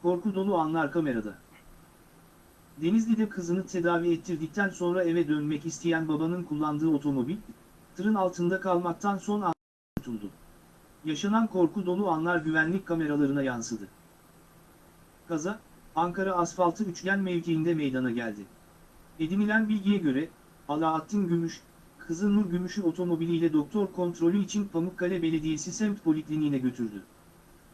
Korku dolu anlar kamerada. Denizli'de kızını tedavi ettirdikten sonra eve dönmek isteyen babanın kullandığı otomobil, tırın altında kalmaktan son an kurtuldu. Yaşanan korku dolu anlar güvenlik kameralarına yansıdı. Kaza, Ankara asfaltı üçgen mevkiinde meydana geldi. Edinilen bilgiye göre, Alaaddin Gümüş, kızı Nur Gümüş'ü otomobiliyle doktor kontrolü için Pamukkale Belediyesi semt polikliniğine götürdü.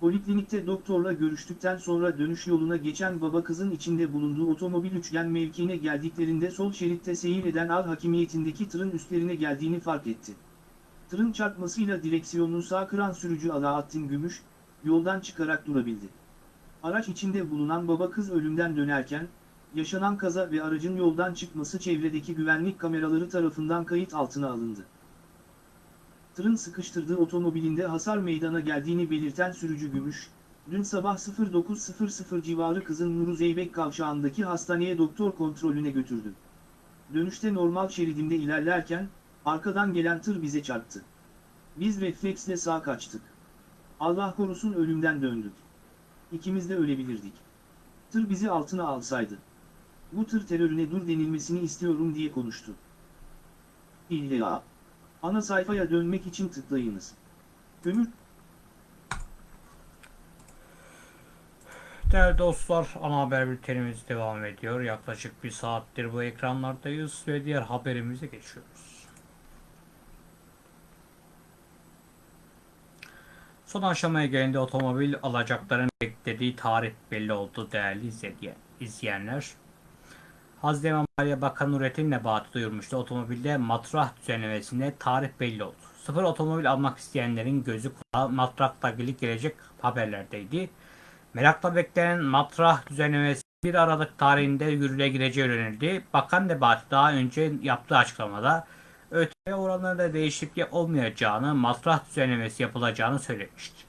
Poliklinikte doktorla görüştükten sonra dönüş yoluna geçen baba kızın içinde bulunduğu otomobil üçgen mevkiine geldiklerinde sol şeritte seyir eden al hakimiyetindeki tırın üstlerine geldiğini fark etti. Tırın çarpmasıyla direksiyonunu sağ kıran sürücü Alaaddin Gümüş, yoldan çıkarak durabildi. Araç içinde bulunan baba kız ölümden dönerken, yaşanan kaza ve aracın yoldan çıkması çevredeki güvenlik kameraları tarafından kayıt altına alındı. Tırın sıkıştırdığı otomobilinde hasar meydana geldiğini belirten sürücü Gümüş, dün sabah 09.00 civarı kızın Nuru Zeybek kavşağındaki hastaneye doktor kontrolüne götürdü. Dönüşte normal şeridimde ilerlerken, arkadan gelen tır bize çarptı. Biz refleksle sağ kaçtık. Allah korusun ölümden döndük. İkimiz de ölebilirdik. Tır bizi altına alsaydı. Bu tır terörüne dur denilmesini istiyorum diye konuştu. İlla. Ana sayfaya dönmek için tıklayınız. Kömür Değerli dostlar, ana haber bültenimiz devam ediyor. Yaklaşık bir saattir bu ekranlardayız ve diğer haberimize geçiyoruz. Son aşamaya gelince otomobil alacakların beklediği tarih belli oldu değerli izleyen- izleyenler. Hazine ve Maliye Bakanı Nurettin Nebati duyurmuştu. Otomobilde matrah düzenlemesinde tarih belli oldu. Sıfır otomobil almak isteyenlerin gözü kulağı matrakla ilgili gelecek haberlerdeydi. Merakla beklenen matrah düzenlemesi 1 Aralık tarihinde yürürlüğe gireceği öğrenildi. Bakan Nebati daha önce yaptığı açıklamada ÖTV oranlarında değişiklik olmayacağını, matrah düzenlemesi yapılacağını söylemişti.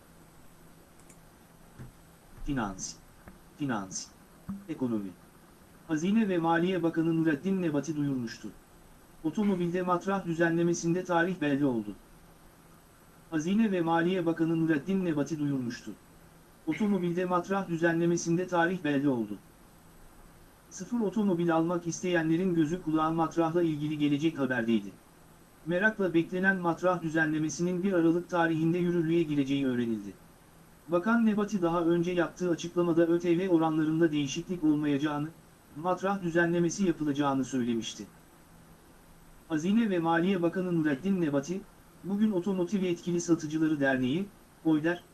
Finans. Finans. Ekonomi. Hazine ve Maliye Bakanı Nurettin Nebati duyurmuştu. Otomobilde matrah düzenlemesinde tarih belli oldu. Hazine ve Maliye Bakanı Nurettin Nebati duyurmuştu. Otomobilde matrah düzenlemesinde tarih belli oldu. Sıfır otomobil almak isteyenlerin gözü kulağı matrahla ilgili gelecek haberdeydi. Merakla beklenen matrah düzenlemesinin 1 Aralık tarihinde yürürlüğe gireceği öğrenildi. Bakan Nebati daha önce yaptığı açıklamada ÖTV oranlarında değişiklik olmayacağını, matrah düzenlemesi yapılacağını söylemişti. Hazine ve Maliye Bakanı Nurettin Nebati, bugün Otomotiv Yetkili Satıcıları Derneği, OYDER,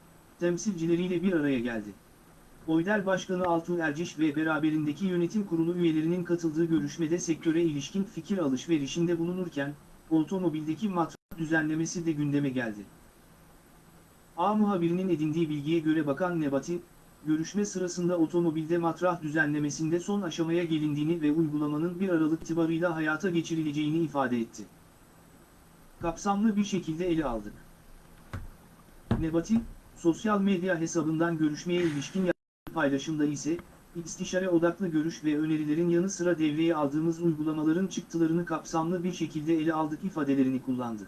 temsilcileriyle bir araya geldi. OYDER Başkanı Altuğ Erciş ve beraberindeki yönetim kurulu üyelerinin katıldığı görüşmede sektöre ilişkin fikir alışverişinde bulunurken, otomobildeki matrah düzenlemesi de gündeme geldi. A muhabirinin edindiği bilgiye göre Bakan Nebati, görüşme sırasında otomobilde matrah düzenlemesinde son aşamaya gelindiğini ve uygulamanın 1 Aralık itibarıyla hayata geçirileceğini ifade etti. Kapsamlı bir şekilde ele aldık. Nebati, sosyal medya hesabından görüşmeye ilişkin yaptığı paylaşımda ise, istişare odaklı görüş ve önerilerin yanı sıra devreye aldığımız uygulamaların çıktılarını kapsamlı bir şekilde ele aldık ifadelerini kullandı.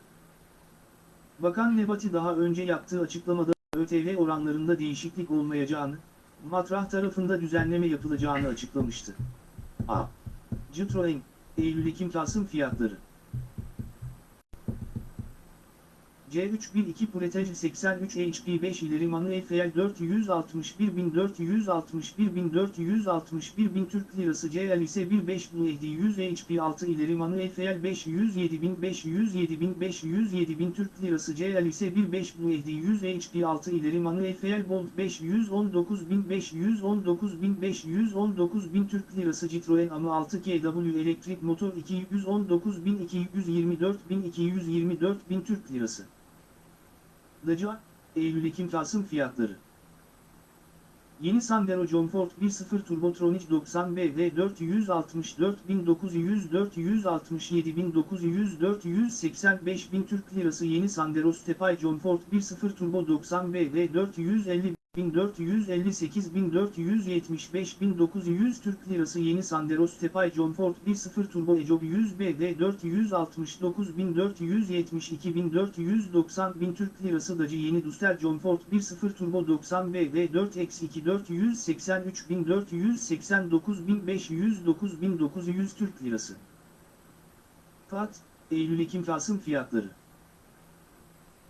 Bakan Nebati daha önce yaptığı açıklamada ÖTV oranlarında değişiklik olmayacağını, matrah tarafında düzenleme yapılacağını açıklamıştı. A. Citroen, Eylül-Ekim-Kasım fiyatları C312 Pretej 83 HP 5 ileri manuel FL 461.461.461.461.000 Türk Lirası CL ise 15 Blade 100 HP 6 ileri manuel FL 507.507.507.000 Türk Lirası CL ise 15 Blade 100 HP 6 ileri manuel FL Bolt 519.519.519.000 Türk Lirası Citroen AMı 6 KW elektrik motor 219.224.224.000 Türk Lirası Dacia, Eylül-Ekim-Kasım fiyatları. Yeni Sandero John Ford 1.0 Turbotronic 90 BD 464.900 467.900 485.000 Türk Lirası Yeni Sandero Stepay John Ford 1.0 Turbo 90 BD 450 1458.475.900 Türk Lirası Yeni Sandero Stepay John Ford 1.0 Turbo Ecob 100 BD 469.472.490.000 Türk Lirası Dacia Yeni Duster John Ford 1.0 Turbo 90 BD 4-2 483.489.509.900 Türk Lirası. Fat, Eylül-Ekim-Kasım fiyatları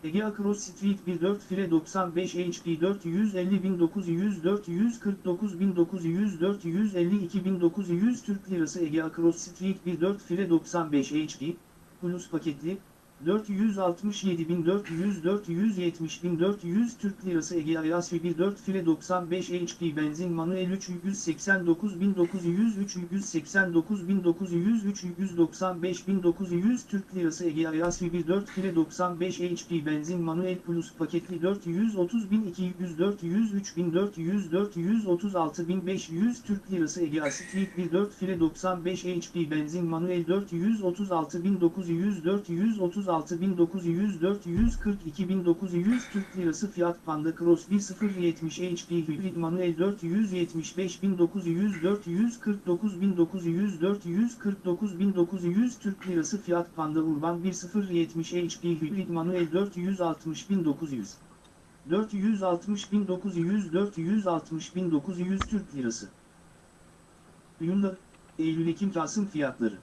Ege Across Street 1.4 file 95 HP 450.900 449.900 452.900 Türk Lirası. Ege Across Street 1.4 file 95 HP Plus paketli 467.400 470.400 Türk Lirası Ege Ayasfi 1.4 file 95 HP benzin manuel 389.900 389.900 395.900 Türk Lirası Ege Ayasfi 1.4 file 95 HP benzin manuel plus paketli 430.200 403.400 436.500 Türk Lirası Ege Street 1.4 file 95 HP benzin manuel 436.900 436 6.900 442.900 Türk Lirası Fiat Panda Cross 1.070 HP Hybrid Manuel 475.900 449.900 449.900 Türk Lirası Fiat Panda Urban 1.070 HP Hybrid Manuel 460.900 460.900 460.900 Türk Lirası. Hyundai Eylül-Ekim-Kasım fiyatları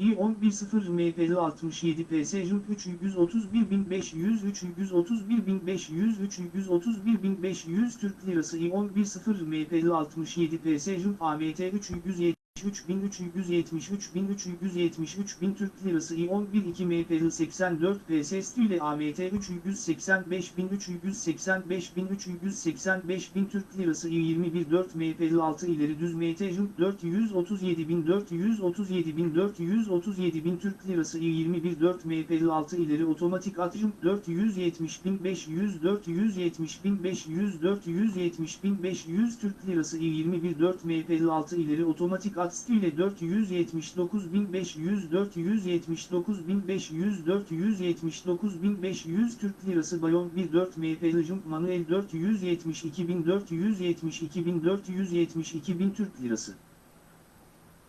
i11.0 MPL 67 PS Jump 331.500 331.500 331.500 Türk Lirası i11.0 MPL 67 PS Jump AMT 370 3.373.373.000 Türk Lirası i11.2 MPL 84 PS ile AMT 385.385.385.000 Türk Lirası i21.4 MPL 6 ileri düz MT Jump 437.437.437.000 Türk Lirası i21.4 MPL 6 ileri otomatik at Jump 470.500 470.500 470.500 Türk Lirası i21.4 MPL 6 ileri otomatik at ile 479.500 479.500 479.500 Türk Lirası Bayon 1.4 MPL Jump Manuel 472.472.472.000 Türk Lirası.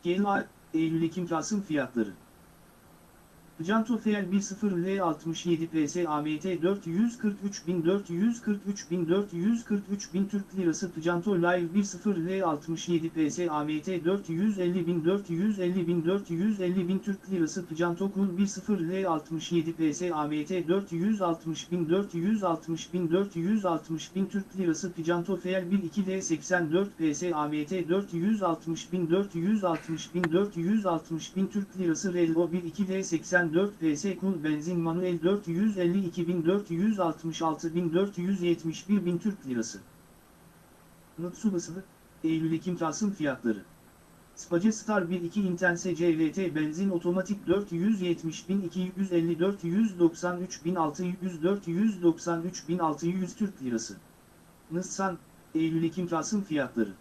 GLA Eylül-Ekim-Kasım fiyatları Janto FL 10L 67 PS AMT 443.443.443.000 Türk Lirası Janto Live 10L 67 PS AMT 450.450.450.000 Türk Lirası Janto Kun 10L 67 PS AMT 460.460.460.000 Türk Lirası Janto FL 12L 84 PS AMT 460.460.460.000 Türk Lirası Relvo 12L 80 4 PS Kul Benzin Manuel 452.466.471.000 Türk Lirası. Nutsubası, Eylül-Ekim-Kasım fiyatları. Space Star 1.2 Intense CVT benzin otomatik 470.250 493.600 493.600 Türk Lirası. Nissan, Eylül-Ekim Kasım fiyatları.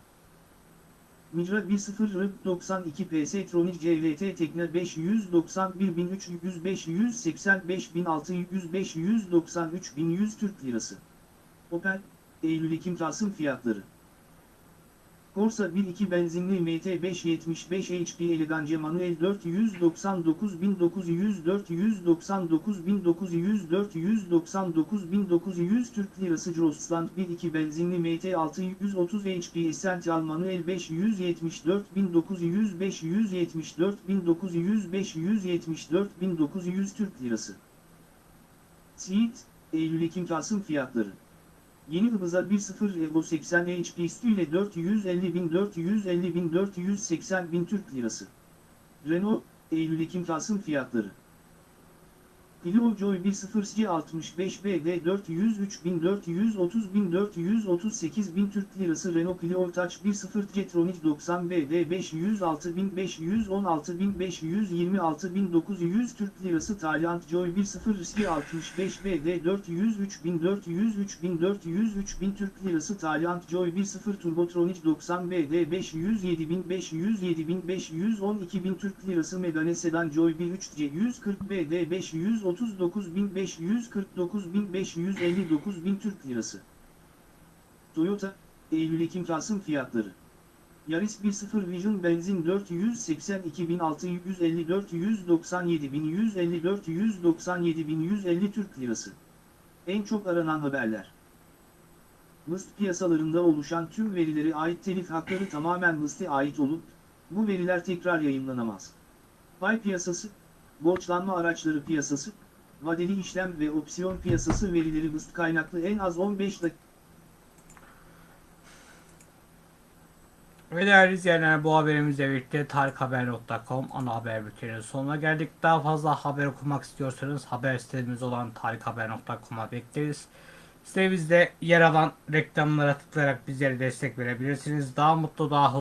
Micra 1.0 92 PS Tronic CVT Tekne 591.300 585.600 593.100 Türk Lirası. Opel, Eylül-Ekim Kasım fiyatları. Corsa 1.2 benzinli MT575 HP Elegance manuel 499.900 499.900 499.900 Türk Lirası Jostland 1.2 benzinli MT630 HP Essential manuel 574.900 574.900 574.900 Türk Lirası. Siirt, Eylül-Ekim Kasım fiyatları. Yeni hıvıza 1.0 Evo 80 HP üstüyle 450.450.480.000 Türk Lirası. Renault, Eylül-Ekim Kasım fiyatları. Ilojoy 1.0C65BD403.430.438.000 Türk Lirası Renault Clio Touch 1.0 Getronic 90BD506.516.526.900 Türk Lirası Tayland Joy 1.0 C65BD403.403.403.000 Türk Lirası Tayland Joy 1.0 Turbotronic 90BD507.507.512.000 Türk Lirası Megane Sedan Joy 1.3 C140BD530 39.549.559.000 Türk Lirası. Toyota, Eylül-Ekim Kasım fiyatları. Yaris 1.0 Vision benzin 482.654-197.154-197.150 Türk Lirası. En çok aranan haberler. MIST piyasalarında oluşan tüm verilere ait telif hakları tamamen MIST'e ait olup, bu veriler tekrar yayınlanamaz. Pay piyasası, borçlanma araçları piyasası, vadeli işlem ve opsiyon piyasası verileri MIST kaynaklı en az 15 dakika Ve değerli izleyenler bu haberimizle birlikte tarikhaber.com ana haber bülteninin sonuna geldik. Daha fazla haber okumak istiyorsanız haber sitemiz olan tarikhaber.com'a bekleriz. Sitemizde yer alan reklamlara tıklayarak bizlere destek verebilirsiniz. Daha mutlu, daha